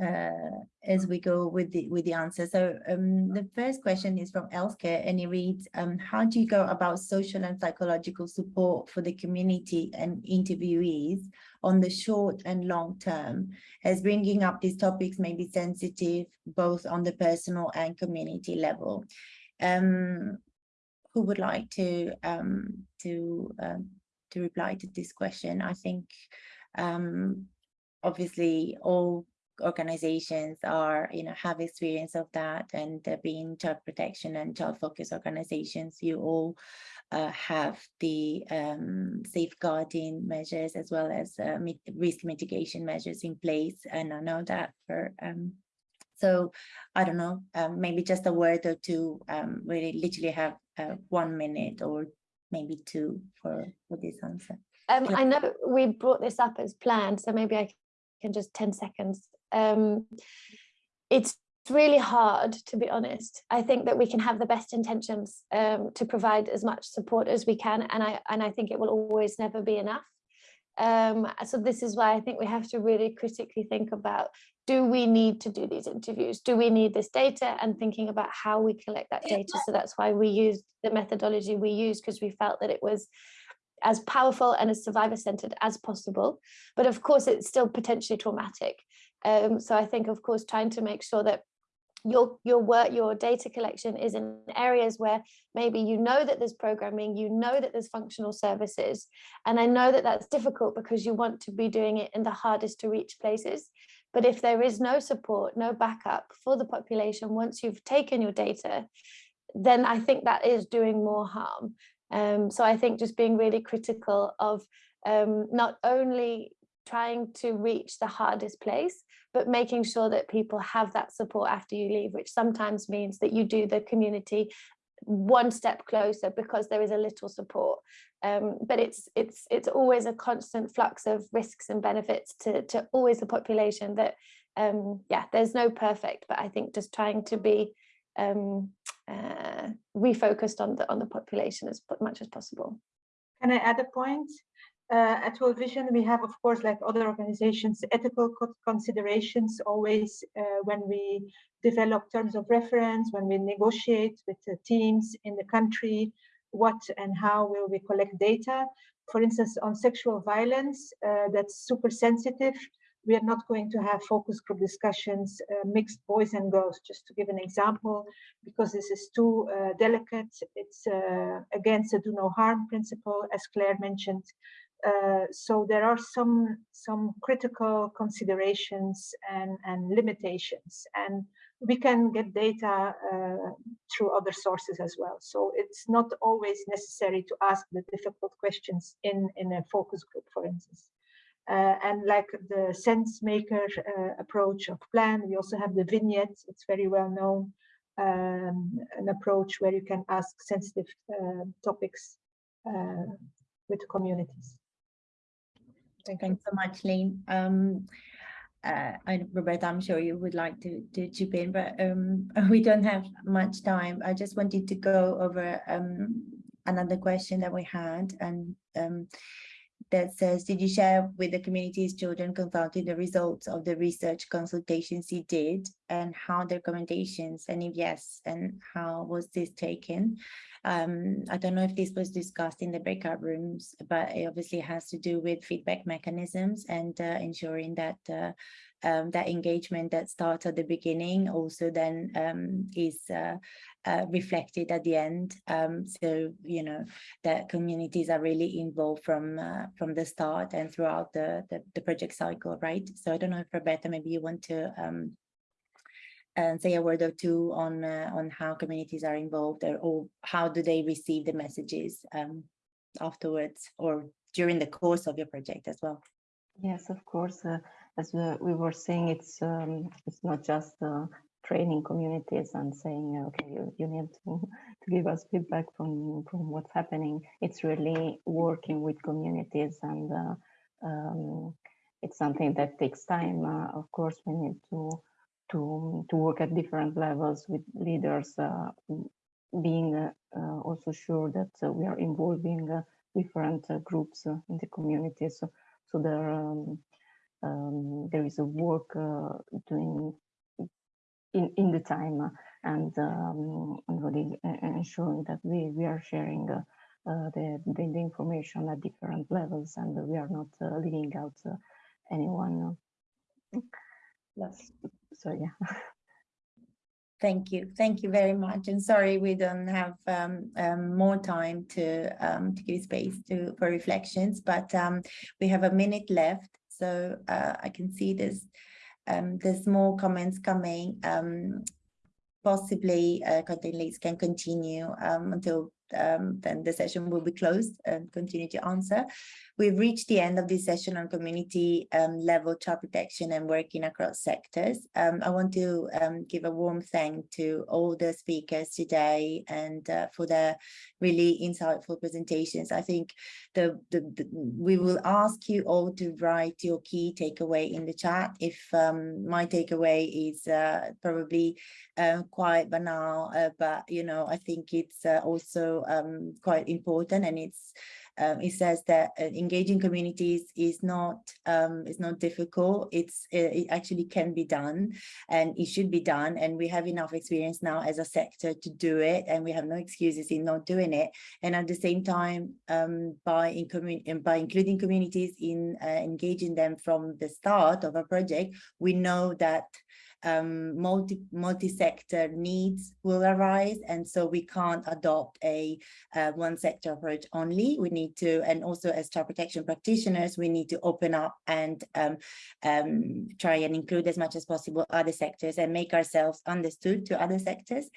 uh, as we go with the with the answer. So um, the first question is from Elske and it reads, um, how do you go about social and psychological support for the community and interviewees on the short and long term as bringing up these topics may be sensitive both on the personal and community level. Um, who would like to um, to um, to reply to this question? I think um, obviously all organizations are, you know, have experience of that and uh, being child protection and child focused organizations, you all uh, have the um, safeguarding measures as well as uh, mit risk mitigation measures in place. And I know that for, um, so I don't know, um, maybe just a word or two, um, really literally have uh, one minute or maybe two for, for this answer. Um, I know we brought this up as planned, so maybe I can just 10 seconds um, it's really hard to be honest. I think that we can have the best intentions um, to provide as much support as we can and i and i think it will always never be enough. Um, so this is why i think we have to really critically think about do we need to do these interviews? Do we need this data? And thinking about how we collect that data. So that's why we used the methodology we used because we felt that it was as powerful and as survivor centered as possible. But of course it's still potentially traumatic um, so I think, of course, trying to make sure that your your work your data collection is in areas where maybe you know that there's programming you know that there's functional services and i know that that's difficult because you want to be doing it in the hardest to reach places. But if there is no support no backup for the population once you've taken your data then i think that is doing more harm. Um, so i think just being really critical of um, not only trying to reach the hardest place, but making sure that people have that support after you leave, which sometimes means that you do the community one step closer because there is a little support. Um, but it's it's it's always a constant flux of risks and benefits to, to always the population that um, yeah, there's no perfect, but I think just trying to be um, uh, refocused on the on the population as much as possible. Can I add a point? Uh, at World Vision, we have, of course, like other organizations, ethical considerations always uh, when we develop terms of reference, when we negotiate with the teams in the country, what and how will we collect data. For instance, on sexual violence, uh, that's super sensitive. We are not going to have focus group discussions, uh, mixed boys and girls, just to give an example, because this is too uh, delicate. It's uh, against the do no harm principle, as Claire mentioned. Uh, so there are some some critical considerations and and limitations and we can get data uh, through other sources as well. So it's not always necessary to ask the difficult questions in in a focus group for instance. Uh, and like the SenseMaker uh, approach of plan we also have the vignette it's very well known um, an approach where you can ask sensitive uh, topics with communities Thank Thanks so much, Lean. Um, uh, I, Roberta, I'm sure you would like to, to chip in, but um, we don't have much time. I just wanted to go over um, another question that we had and um, that says, did you share with the community's children consulted the results of the research consultations you did and how the recommendations and if yes, and how was this taken? Um, I don't know if this was discussed in the breakout rooms, but it obviously has to do with feedback mechanisms and uh, ensuring that uh, um, that engagement that starts at the beginning also then um, is uh, uh, reflected at the end. Um, so, you know, that communities are really involved from uh, from the start and throughout the, the, the, project cycle, right? So I don't know if Roberta, maybe you want to um, and say a word or two on uh, on how communities are involved or, or, how do they receive the messages um, afterwards or during the course of your project as well. Yes, of course. Uh, as we were saying, it's um, it's not just uh, training communities and saying, okay, you, you need to, to give us feedback from, from what's happening. It's really working with communities and uh, um, it's something that takes time. Uh, of course, we need to, to, to work at different levels with leaders, uh, being uh, uh, also sure that uh, we are involving different groups in the community. So, so there, um, um, there is a work doing in, in the time and, um, and really ensuring that we, we are sharing uh, the, the, the, information at different levels and we are not uh, leaving out uh, anyone. That's, so yeah. Thank you. Thank you very much. And sorry, we don't have um, um, more time to, um, to give space to for reflections, but um, we have a minute left. So uh, I can see there's, um, there's more comments coming. Um, possibly uh, content leads can continue until then the session will be closed and continue to answer. We've reached the end of this session on community um, level child protection and working across sectors. Um, I want to um, give a warm thank to all the speakers today and uh, for their really insightful presentations. I think the, the, the, we will ask you all to write your key takeaway in the chat. If um, my takeaway is uh, probably uh, quite banal, uh, but you know, I think it's uh, um, quite important and it's um, it says that uh, engaging communities is not um, is not difficult. It's uh, it actually can be done, and it should be done. And we have enough experience now as a sector to do it, and we have no excuses in not doing it. And at the same time, um, by in by including communities in uh, engaging them from the start of a project, we know that um, multi multi-sector needs will arise. And so we can't adopt a uh, one sector approach only. We need to and also as child protection practitioners we need to open up and um, um, try and include as much as possible other sectors and make ourselves understood to other sectors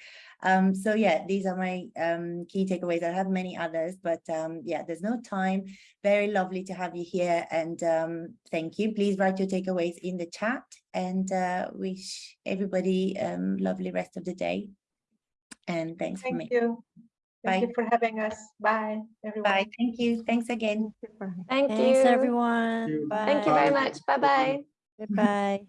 um, so yeah, these are my um, key takeaways. I have many others, but um, yeah, there's no time. Very lovely to have you here and um, thank you. Please write your takeaways in the chat and uh, wish everybody um, lovely rest of the day. And thanks thank for me. you. Thank Bye. you for having us. Bye, everyone. Bye. Thank you. Thanks again. Thank Thanks, you. everyone. you. Bye. Thank you very much. Bye-bye. Goodbye.